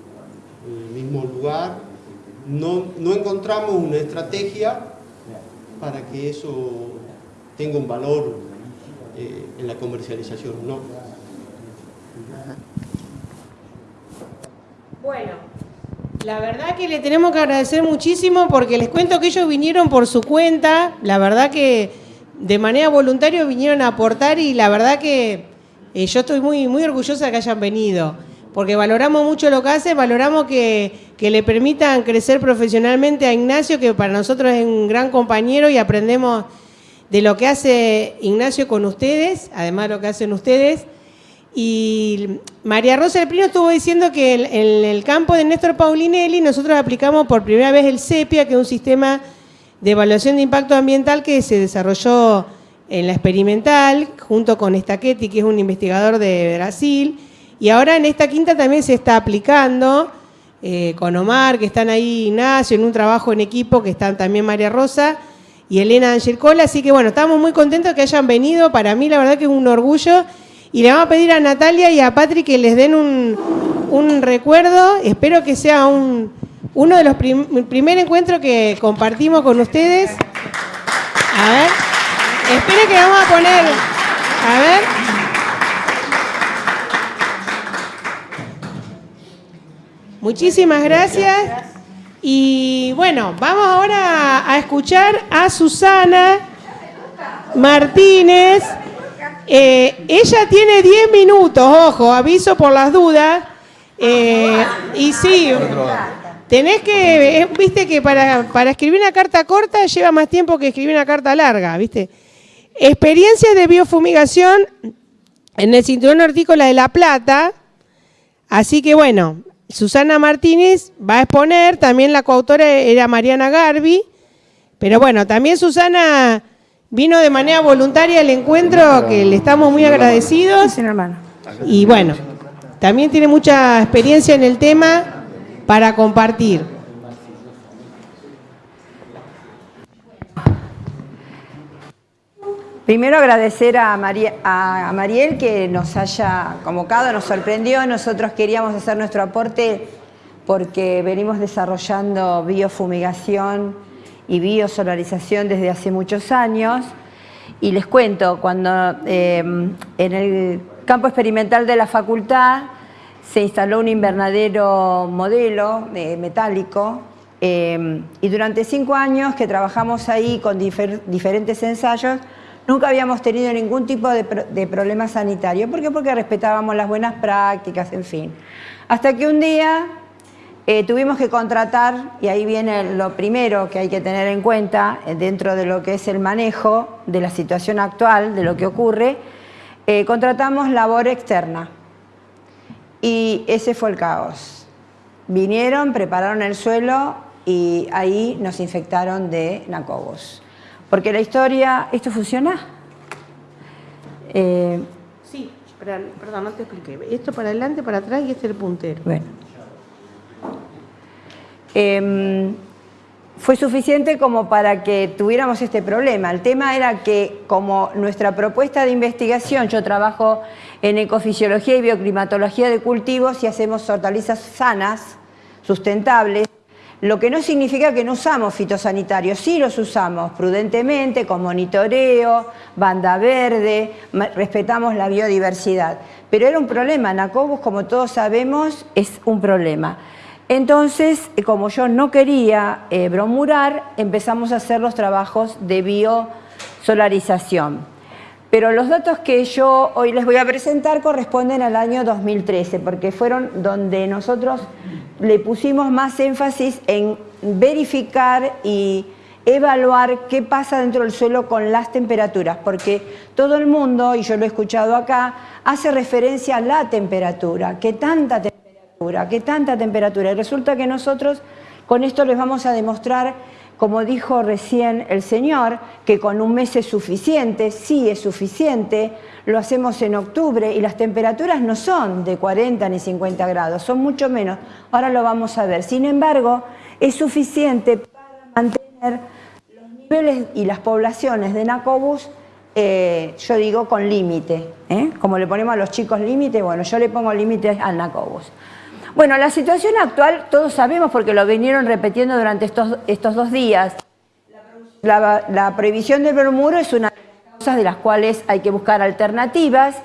el mismo lugar. No, no encontramos una estrategia para que eso tenga un valor eh, en la comercialización, no. Bueno, la verdad que le tenemos que agradecer muchísimo porque les cuento que ellos vinieron por su cuenta, la verdad que de manera voluntaria vinieron a aportar y la verdad que eh, yo estoy muy, muy orgullosa de que hayan venido, porque valoramos mucho lo que hacen, valoramos que, que le permitan crecer profesionalmente a Ignacio, que para nosotros es un gran compañero y aprendemos de lo que hace Ignacio con ustedes, además de lo que hacen ustedes. Y María Rosa del Prino estuvo diciendo que en el campo de Néstor Paulinelli nosotros aplicamos por primera vez el CEPIA, que es un sistema de evaluación de impacto ambiental que se desarrolló en la experimental, junto con Stachetti, que es un investigador de Brasil. Y ahora en esta quinta también se está aplicando eh, con Omar, que están ahí Ignacio, en un trabajo en equipo, que están también María Rosa y Elena Angelcola. Así que bueno, estamos muy contentos que hayan venido. Para mí la verdad que es un orgullo. Y le vamos a pedir a Natalia y a Patrick que les den un, recuerdo. Espero que sea un, uno de los primeros encuentros que compartimos con ustedes. A ver. Espero que vamos a poner. A ver. Muchísimas gracias. Y bueno, vamos ahora a escuchar a Susana Martínez. Eh, ella tiene 10 minutos, ojo, aviso por las dudas. Eh, y sí, tenés que, eh, viste que para, escribir una carta corta lleva más tiempo que escribir una carta larga, viste. Experiencias de biofumigación en el cinturón hortícola de La Plata. Así que bueno, Susana Martínez va a exponer, también la coautora era Mariana Garbi, pero bueno, también Susana vino de manera voluntaria al encuentro, que le estamos muy agradecidos. Y bueno, también tiene mucha experiencia en el tema para compartir. Primero agradecer a, a, Mariel que nos haya convocado, nos sorprendió. Nosotros queríamos hacer nuestro aporte porque venimos desarrollando biofumigación y biosolarización desde hace muchos años. Y les cuento, cuando eh, en el campo experimental de la facultad se instaló un invernadero modelo eh, metálico eh, y durante cinco años que trabajamos ahí con diferentes ensayos Nunca habíamos tenido ningún tipo de, problema sanitario. ¿Por qué? Porque respetábamos las buenas prácticas, en fin. Hasta que un día eh, tuvimos que contratar, y ahí viene lo primero que hay que tener en cuenta eh, dentro de lo que es el manejo de la situación actual, de lo que ocurre, eh, contratamos labor externa. Y ese fue el caos. Vinieron, prepararon el suelo y ahí nos infectaron de nacobos. Porque la historia, ¿esto funciona? Eh, sí, perdón, no te expliqué. Esto para adelante, para atrás y este es el puntero. Bueno. Em, fue suficiente como para que tuviéramos este problema. El tema era que como nuestra propuesta de investigación, yo trabajo en ecofisiología y bioclimatología de cultivos y hacemos hortalizas sanas, sustentables, lo que no significa que no usamos fitosanitarios, sí los usamos prudentemente, con monitoreo, banda verde, respetamos la biodiversidad. Pero era un problema, Nacobus, como todos sabemos, es un problema. Entonces, eh, como yo no quería eh, bromurar, empezamos a hacer los trabajos de biosolarización. Pero los datos que yo hoy les voy a presentar corresponden al año 2013, porque fueron donde nosotros le pusimos más énfasis en verificar y evaluar qué pasa dentro del suelo con las temperaturas, porque todo el mundo, y yo lo he escuchado acá, hace referencia a la temperatura, qué tanta temperatura, qué tanta temperatura. Y resulta que nosotros con esto les vamos a demostrar, como dijo recién el señor, que con un mes es suficiente, sí es suficiente, lo hacemos en octubre y las temperaturas no son de 40 ni 50 grados, son mucho menos. Ahora lo vamos a ver. Sin embargo, es suficiente para mantener los niveles y las poblaciones de Nacobus, eh, yo digo, con límite. ¿eh? Como le ponemos a los chicos límite, bueno, yo le pongo límite al Nacobus. Bueno, la situación actual todos sabemos porque lo vinieron repitiendo durante estos, estos dos días. La, la prohibición del bromuro es una de las cuales hay que buscar alternativas,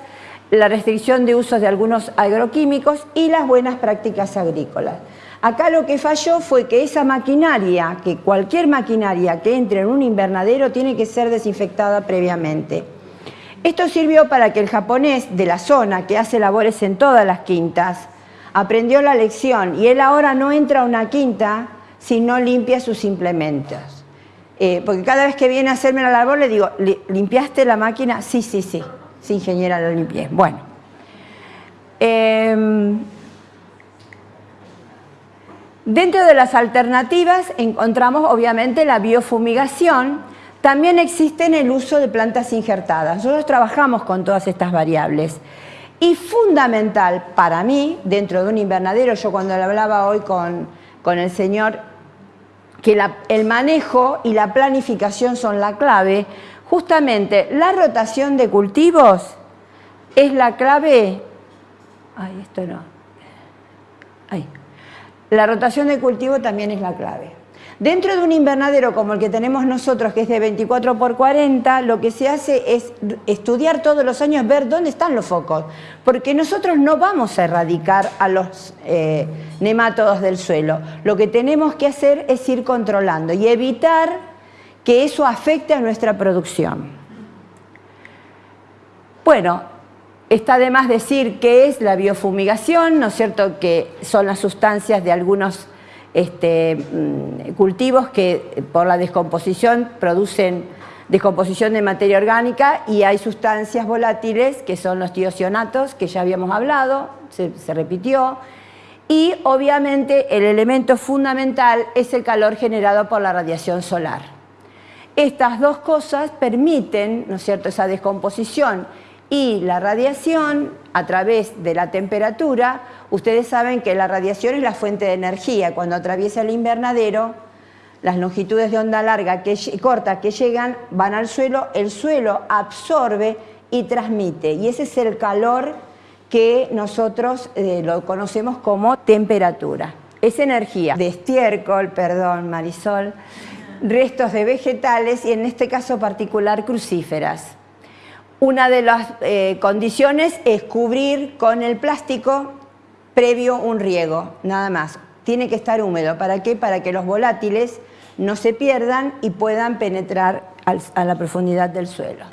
la restricción de usos de algunos agroquímicos y las buenas prácticas agrícolas. Acá lo que falló fue que esa maquinaria, que cualquier maquinaria que entre en un invernadero tiene que ser desinfectada previamente. Esto sirvió para que el japonés de la zona, que hace labores en todas las quintas, aprendió la lección y él ahora no entra a una quinta si no limpia sus implementos. Eh, porque cada vez que viene a hacerme la labor le digo, ¿limpiaste la máquina? Sí, sí, sí, sí, ingeniera, lo limpié. Bueno. Em, dentro de las alternativas encontramos obviamente la biofumigación, también existe el uso de plantas injertadas. Nosotros trabajamos con todas estas variables. Y fundamental para mí, dentro de un invernadero, yo cuando le hablaba hoy con, con el señor que el manejo y la planificación son la clave, justamente la rotación de cultivos es la clave... Ay, esto no. Ay. La rotación de cultivo también es la clave. Dentro de un invernadero como el que tenemos nosotros, que es de 24 por 40, lo que se hace es estudiar todos los años, ver dónde están los focos, porque nosotros no vamos a erradicar a los eh, nemátodos del suelo. Lo que tenemos que hacer es ir controlando y evitar que eso afecte a nuestra producción. Bueno, Está de más decir qué es la biofumigación, ¿no es cierto? Que son las sustancias de algunos este, mm, cultivos que por la descomposición producen descomposición de materia orgánica y hay sustancias volátiles que son los tiosionatos que ya habíamos hablado, se, se repitió, y obviamente el elemento fundamental es el calor generado por la radiación solar. Estas dos cosas permiten, ¿no es cierto?, esa descomposición y la radiación a través de la temperatura, ustedes saben que la radiación es la fuente de energía. Cuando atraviesa el invernadero, las longitudes de onda larga que, corta que llegan van al suelo, el suelo absorbe y transmite. Y ese es el calor que nosotros eh, lo conocemos como temperatura. Es energía de estiércol, perdón Marisol, restos de vegetales y en este caso particular crucíferas. Una de las eh, condiciones es cubrir con el plástico previo un riego, nada más. Tiene que estar húmedo. ¿Para qué? Para que los volátiles no se pierdan y puedan penetrar a la profundidad del suelo.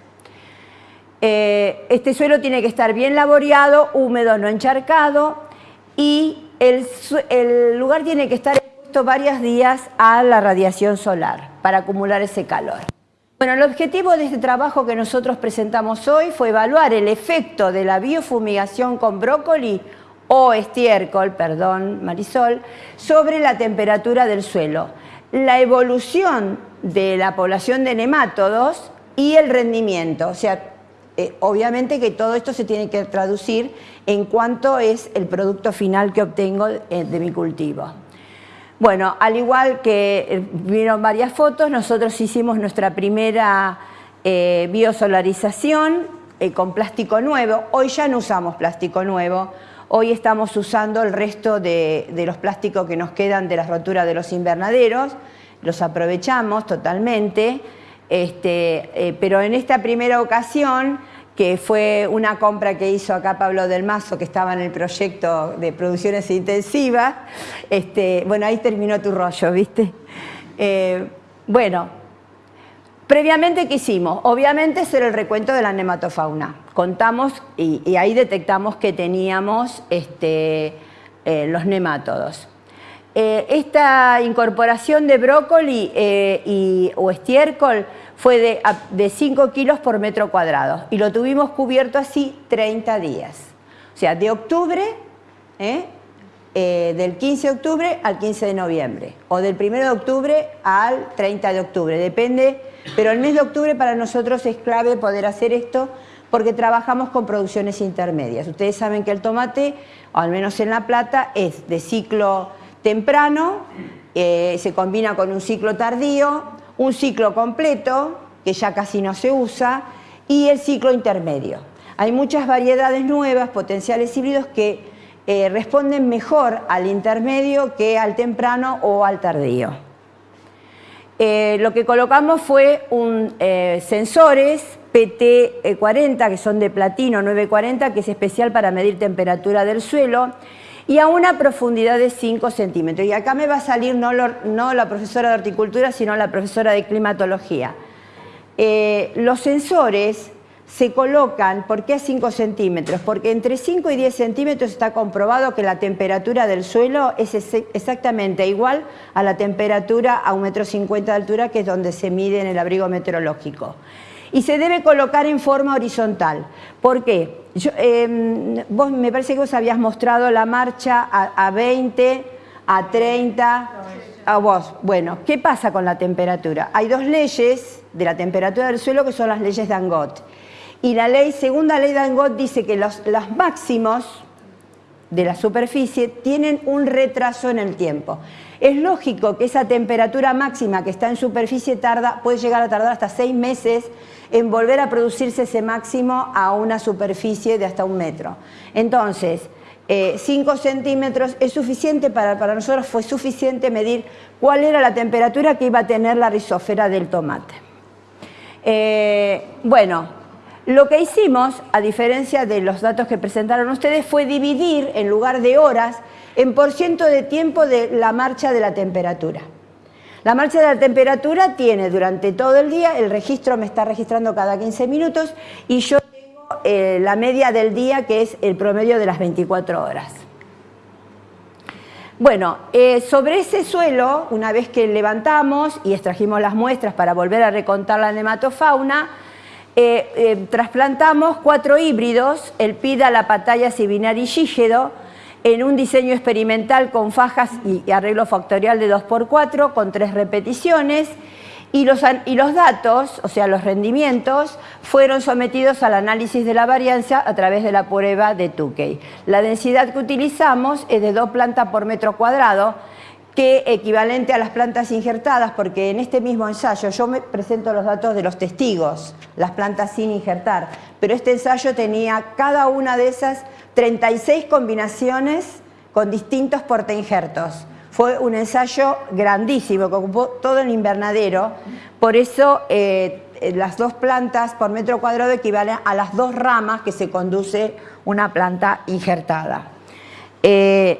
Eh, este suelo tiene que estar bien laboreado, húmedo, no encharcado y el, el lugar tiene que estar expuesto varios días a la radiación solar para acumular ese calor. Bueno, el objetivo de este trabajo que nosotros presentamos hoy fue evaluar el efecto de la biofumigación con brócoli o estiércol, perdón, Marisol, sobre la temperatura del suelo, la evolución de la población de nemátodos y el rendimiento. O sea, eh, obviamente que todo esto se tiene que traducir en cuanto es el producto final que obtengo eh, de mi cultivo. Bueno, al igual que eh, vieron varias fotos, nosotros hicimos nuestra primera eh, biosolarización eh, con plástico nuevo. Hoy ya no usamos plástico nuevo, hoy estamos usando el resto de, los plásticos que nos quedan de las roturas de los invernaderos, los aprovechamos totalmente, este, pero en esta primera ocasión que fue una compra que hizo acá Pablo del Mazo, que estaba en el proyecto de producciones intensivas. Este, bueno, ahí terminó tu rollo, ¿viste? Eh, bueno, previamente, ¿qué hicimos? Obviamente hacer el recuento de la nematofauna. Contamos y, ahí detectamos que teníamos este, eh, los nemátodos. Eh, esta incorporación de brócoli y, o estiércol fue de, 5 kilos por metro cuadrado y lo tuvimos cubierto así 30 días. O sea, de octubre, ¿eh? Eh, del 15 de octubre al 15 de noviembre o del 1 de octubre al 30 de octubre, depende, pero el mes de octubre para nosotros es clave poder hacer esto porque trabajamos con producciones intermedias. Ustedes saben que el tomate, o al menos en La Plata, es de ciclo temprano, eh, se combina con un ciclo tardío, un ciclo completo, que ya casi no se usa, y el ciclo intermedio. Hay muchas variedades nuevas, potenciales híbridos, que eh, responden mejor al intermedio que al temprano o al tardío. Eh, lo que colocamos fue un, eh, sensores PT40, que son de platino 940, que es especial para medir temperatura del suelo, y a una profundidad de 5 centímetros. Y acá me va a salir no, la profesora de horticultura, sino la profesora de climatología. Eh, los sensores se colocan, ¿por qué a 5 centímetros? Porque entre 5 y 10 centímetros está comprobado que la temperatura del suelo es exactamente igual a la temperatura a 1,50 metro de altura, que es donde se mide en el abrigo meteorológico y se debe colocar en forma horizontal. ¿Por qué? Em, vos me parece que vos habías mostrado la marcha a, 20, a 30, a vos. Bueno, ¿qué pasa con la temperatura? Hay dos leyes de la temperatura del suelo que son las leyes de Angot. Y la segunda ley de Angot dice que los, los máximos de la superficie tienen un retraso en el tiempo. Es lógico que esa temperatura máxima que está en superficie tarda, puede llegar a tardar hasta seis meses en volver a producirse ese máximo a una superficie de hasta un metro. Entonces, 5 eh, centímetros es suficiente, para, para nosotros fue suficiente medir cuál era la temperatura que iba a tener la rizófera del tomate. Eh, bueno, lo que hicimos, a diferencia de los datos que presentaron ustedes, fue dividir, en lugar de horas, en por ciento de tiempo de la marcha de la temperatura. La marcha de la temperatura tiene durante todo el día, el registro me está registrando cada 15 minutos y yo tengo eh, la media del día, que es el promedio de las 24 horas. Bueno, eh, sobre ese suelo, una vez que levantamos y extrajimos las muestras para volver a recontar la nematofauna, eh, trasplantamos cuatro híbridos, el PIDA, la patalla, Sibinar y Gígedo, en un diseño experimental con fajas y arreglo factorial de 2x4 con tres repeticiones y los, y los, datos, o sea, los rendimientos, fueron sometidos al análisis de la varianza a través de la prueba de Tukey. La densidad que utilizamos es de dos plantas por metro cuadrado, que equivalente a las plantas injertadas, porque en este mismo ensayo yo me presento los datos de los testigos, las plantas sin injertar, pero este ensayo tenía cada una de esas 36 combinaciones con distintos portainjertos. Fue un ensayo grandísimo que ocupó todo el invernadero, por eso eh, las dos plantas por metro cuadrado equivalen a las dos ramas que se conduce una planta injertada. Eh,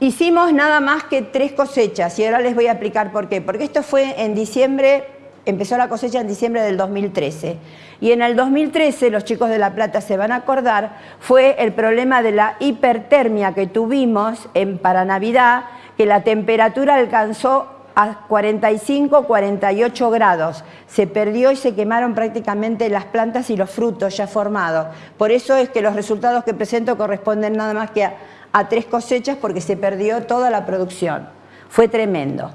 hicimos nada más que tres cosechas y ahora les voy a explicar por qué. Porque esto fue en diciembre, empezó la cosecha en diciembre del 2013. Y en el 2013, los chicos de La Plata se van a acordar, fue el problema de la hipertermia que tuvimos en, para Navidad, que la temperatura alcanzó a 45, 48 grados. Se perdió y se quemaron prácticamente las plantas y los frutos ya formados. Por eso es que los resultados que presento corresponden nada más que a, tres cosechas porque se perdió toda la producción. Fue tremendo.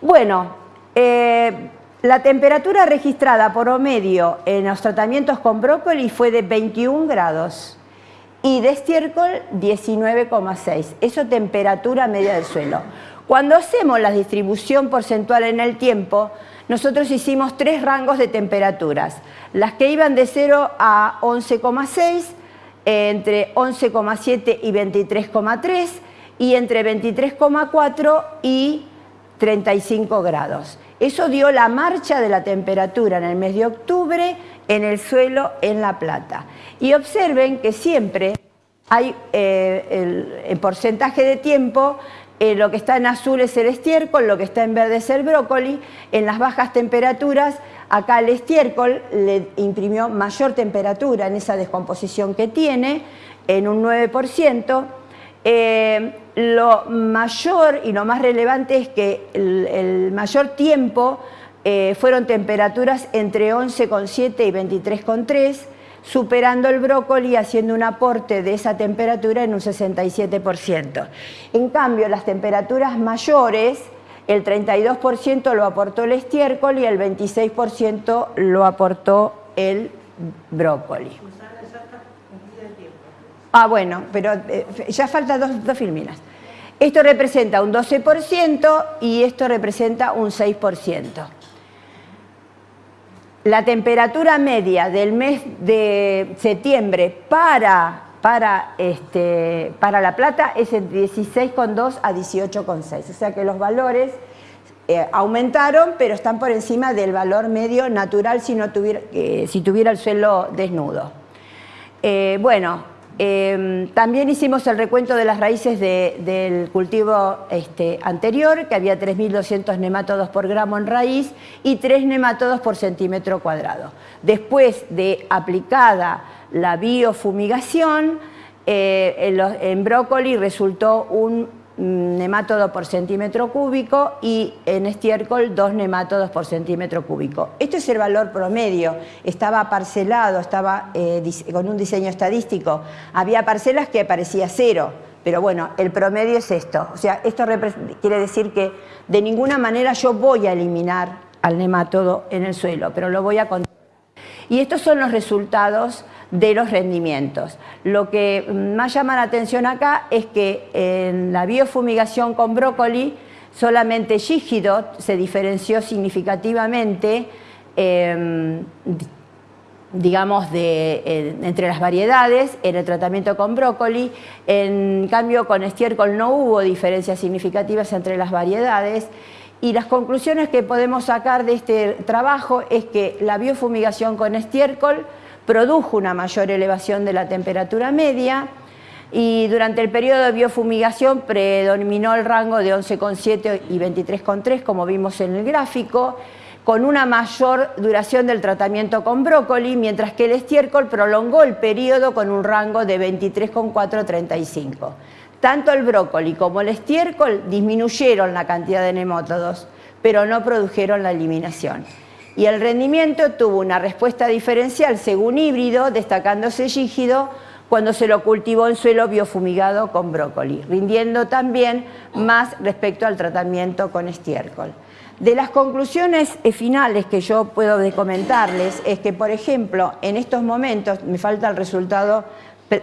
Bueno, eh, la temperatura registrada por promedio en los tratamientos con brócoli fue de 21 grados y de estiércol 19,6. Eso temperatura media del suelo. Cuando hacemos la distribución porcentual en el tiempo, nosotros hicimos tres rangos de temperaturas. Las que iban de 0 a 11,6, entre 11,7 y 23,3 y entre 23,4 y 35 grados. Eso dio la marcha de la temperatura en el mes de octubre en el suelo en La Plata. Y observen que siempre hay eh, el, porcentaje de tiempo, eh, lo que está en azul es el estiércol, lo que está en verde es el brócoli, en las bajas temperaturas, acá el estiércol le imprimió mayor temperatura en esa descomposición que tiene, en un 9%, eh, lo mayor y lo más relevante es que el, mayor tiempo fueron temperaturas entre 11,7 y 23,3, superando el brócoli haciendo un aporte de esa temperatura en un 67%. En cambio, las temperaturas mayores, el 32% lo aportó el estiércol y el 26% lo aportó el brócoli. Ah, bueno, pero eh, ya faltan dos, dos filminas. Esto representa un 12% y esto representa un 6%. La temperatura media del mes de septiembre para, para, este, para La Plata es de 16,2 a 18,6. O sea que los valores eh, aumentaron, pero están por encima del valor medio natural si, no tuviera, eh, si tuviera el suelo desnudo. Bueno, Em, también hicimos el recuento de las raíces del cultivo este, anterior, que había 3.200 nemátodos por gramo en raíz y 3 nemátodos por centímetro cuadrado. Después de aplicada la biofumigación, eh, en brócoli resultó un nemátodo por centímetro cúbico y en estiércol dos nemátodos por centímetro cúbico. Este es el valor promedio, estaba parcelado, estaba eh, con un diseño estadístico. Había parcelas que parecía cero, pero bueno, el promedio es esto. O sea, esto quiere decir que de ninguna manera yo voy a eliminar al nemátodo en el suelo, pero lo voy a contar. Y estos son los resultados de los rendimientos. Lo que más llama la atención acá es que en la biofumigación con brócoli solamente Gígido se diferenció significativamente em, digamos, entre las variedades en el tratamiento con brócoli. En cambio, con estiércol no hubo diferencias significativas entre las variedades. Y las conclusiones que podemos sacar de este trabajo es que la biofumigación con estiércol produjo una mayor elevación de la temperatura media y durante el periodo de biofumigación predominó el rango de 11,7 y 23,3 como vimos en el gráfico, con una mayor duración del tratamiento con brócoli, mientras que el estiércol prolongó el periodo con un rango de 23,4 a 35. Tanto el brócoli como el estiércol disminuyeron la cantidad de nematodos, pero no produjeron la eliminación. Y el rendimiento tuvo una respuesta diferencial según híbrido, destacándose rígido cuando se lo cultivó en suelo biofumigado con brócoli, rindiendo también más respecto al tratamiento con estiércol. De las conclusiones eh, finales que yo puedo comentarles es que, por ejemplo, en estos momentos, me falta el resultado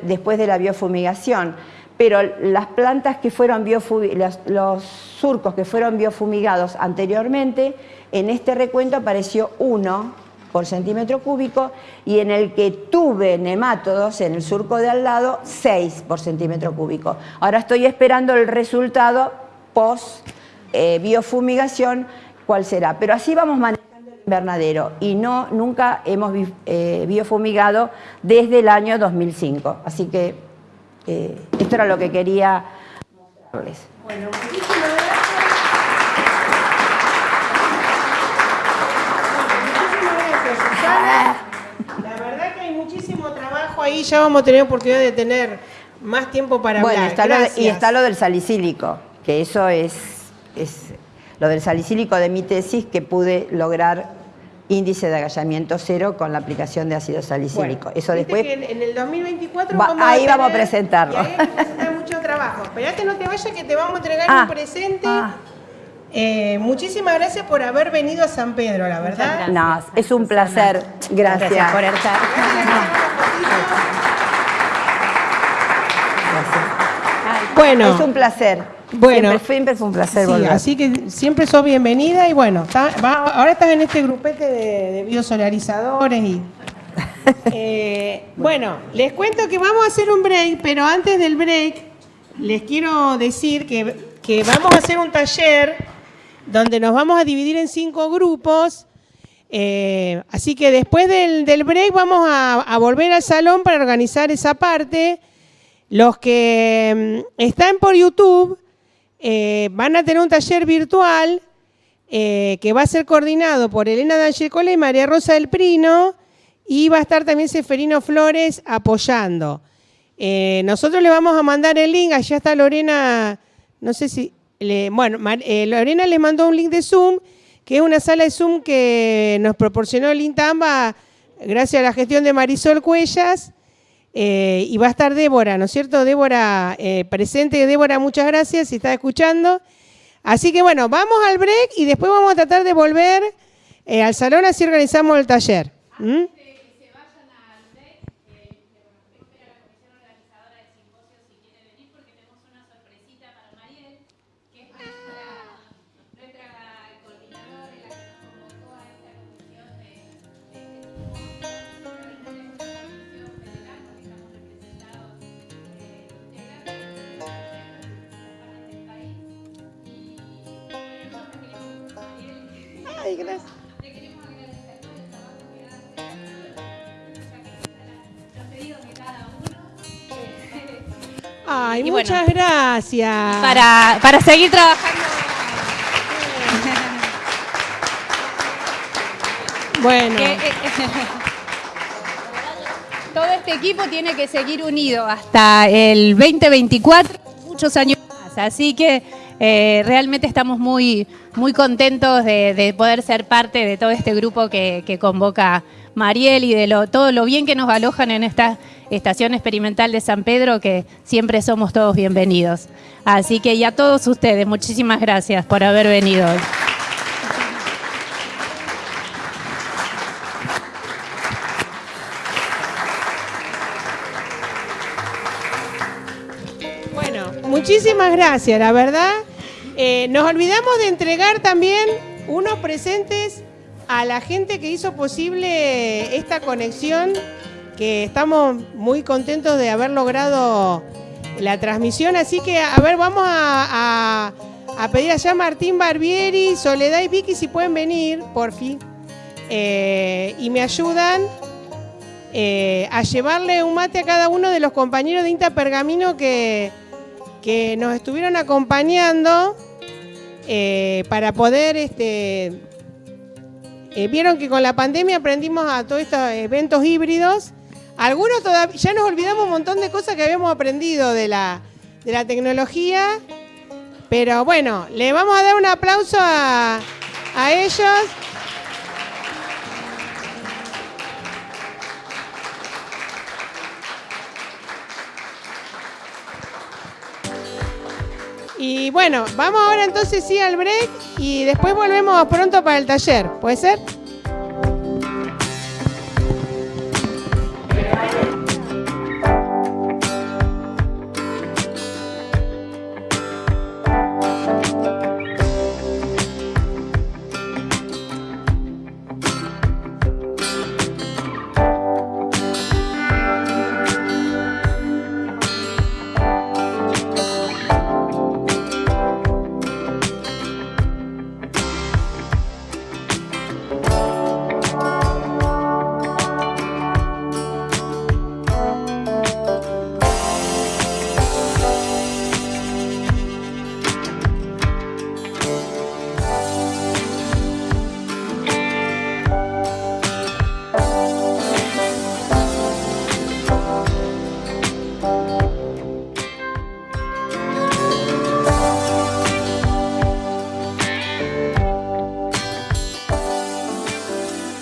después de la biofumigación, pero las plantas que fueron los, los surcos que fueron biofumigados anteriormente, en este recuento apareció uno por centímetro cúbico y en el que tuve nemátodos en el surco de al lado, 6 por centímetro cúbico. Ahora estoy esperando el resultado post eh, biofumigación cuál será. Pero así vamos manejando el invernadero y no, nunca hemos eh, biofumigado desde el año 2005. Así que eh, esto era lo que quería mostrarles. Bueno, muchísimas gracias. La verdad que hay muchísimo trabajo ahí, ya vamos a tener oportunidad de tener más tiempo para bueno, hablar. y está lo del salicílico, que eso es, es lo del salicílico de mi tesis que pude lograr índice de agallamiento cero con la aplicación de ácido salicílico. Eso después. en, el 2024 vamos ahí vamos a presentarlo. ahí vamos a presentar mucho trabajo. Esperate, no te vayas que te vamos a entregar un ah, presente. Ah. Eh, muchísimas gracias por haber venido a San Pedro, la verdad. No, es un placer. Gracias. gracias por estar. Bueno. Es un placer. Bueno, siempre, es un placer sí, Así que siempre sos bienvenida y bueno, ahora estás en este grupete de, biosolarizadores y... Eh, bueno, les cuento que vamos a hacer un break, pero antes del break les quiero decir que, que vamos a hacer un taller donde nos vamos a dividir en cinco grupos. Eh, así que después del, del break vamos a, a volver al salón para organizar esa parte. Los que mm, están por YouTube eh, van a tener un taller virtual eh, que va a ser coordinado por Elena D'Angecola y María Rosa del Prino y va a estar también Seferino Flores apoyando. Eh, nosotros le vamos a mandar el link, allá está Lorena, no sé si, bueno, Lorena les mandó un link de Zoom, que es una sala de Zoom que nos proporcionó el Intamba gracias a la gestión de Marisol Cuellas, eh, y va a estar Débora, ¿no es cierto? Débora eh, presente. Débora, muchas gracias si está escuchando. Así que bueno, vamos al break y después vamos a tratar de volver eh, al salón, así organizamos el taller. Ay, muchas gracias. Para, para seguir trabajando. bueno. Eh, eh, todo este equipo tiene que seguir unido hasta el 2024, muchos años más. Así que eh, realmente estamos muy, muy contentos de, poder ser parte de todo este grupo que, que convoca Mariel y de lo, todo lo bien que nos alojan en esta Estación Experimental de San Pedro, que siempre somos todos bienvenidos. Así que y a todos ustedes, muchísimas gracias por haber venido. Bueno, muchísimas gracias, la verdad. Eh, nos olvidamos de entregar también unos presentes a la gente que hizo posible esta conexión, que estamos muy contentos de haber logrado la transmisión. Así que, a ver, vamos a, pedir allá a Martín Barbieri, Soledad y Vicky si pueden venir, por fin. Eh, y me ayudan eh, a llevarle un mate a cada uno de los compañeros de Inta Pergamino que, que nos estuvieron acompañando eh, para poder este, vieron que con la pandemia aprendimos a todos estos eventos híbridos. Algunos todavía, ya nos olvidamos un montón de cosas que habíamos aprendido de la, de la tecnología. Pero bueno, le vamos a dar un aplauso a, a ellos. Y bueno, vamos ahora entonces sí al break y después volvemos pronto para el taller. ¿Puede ser?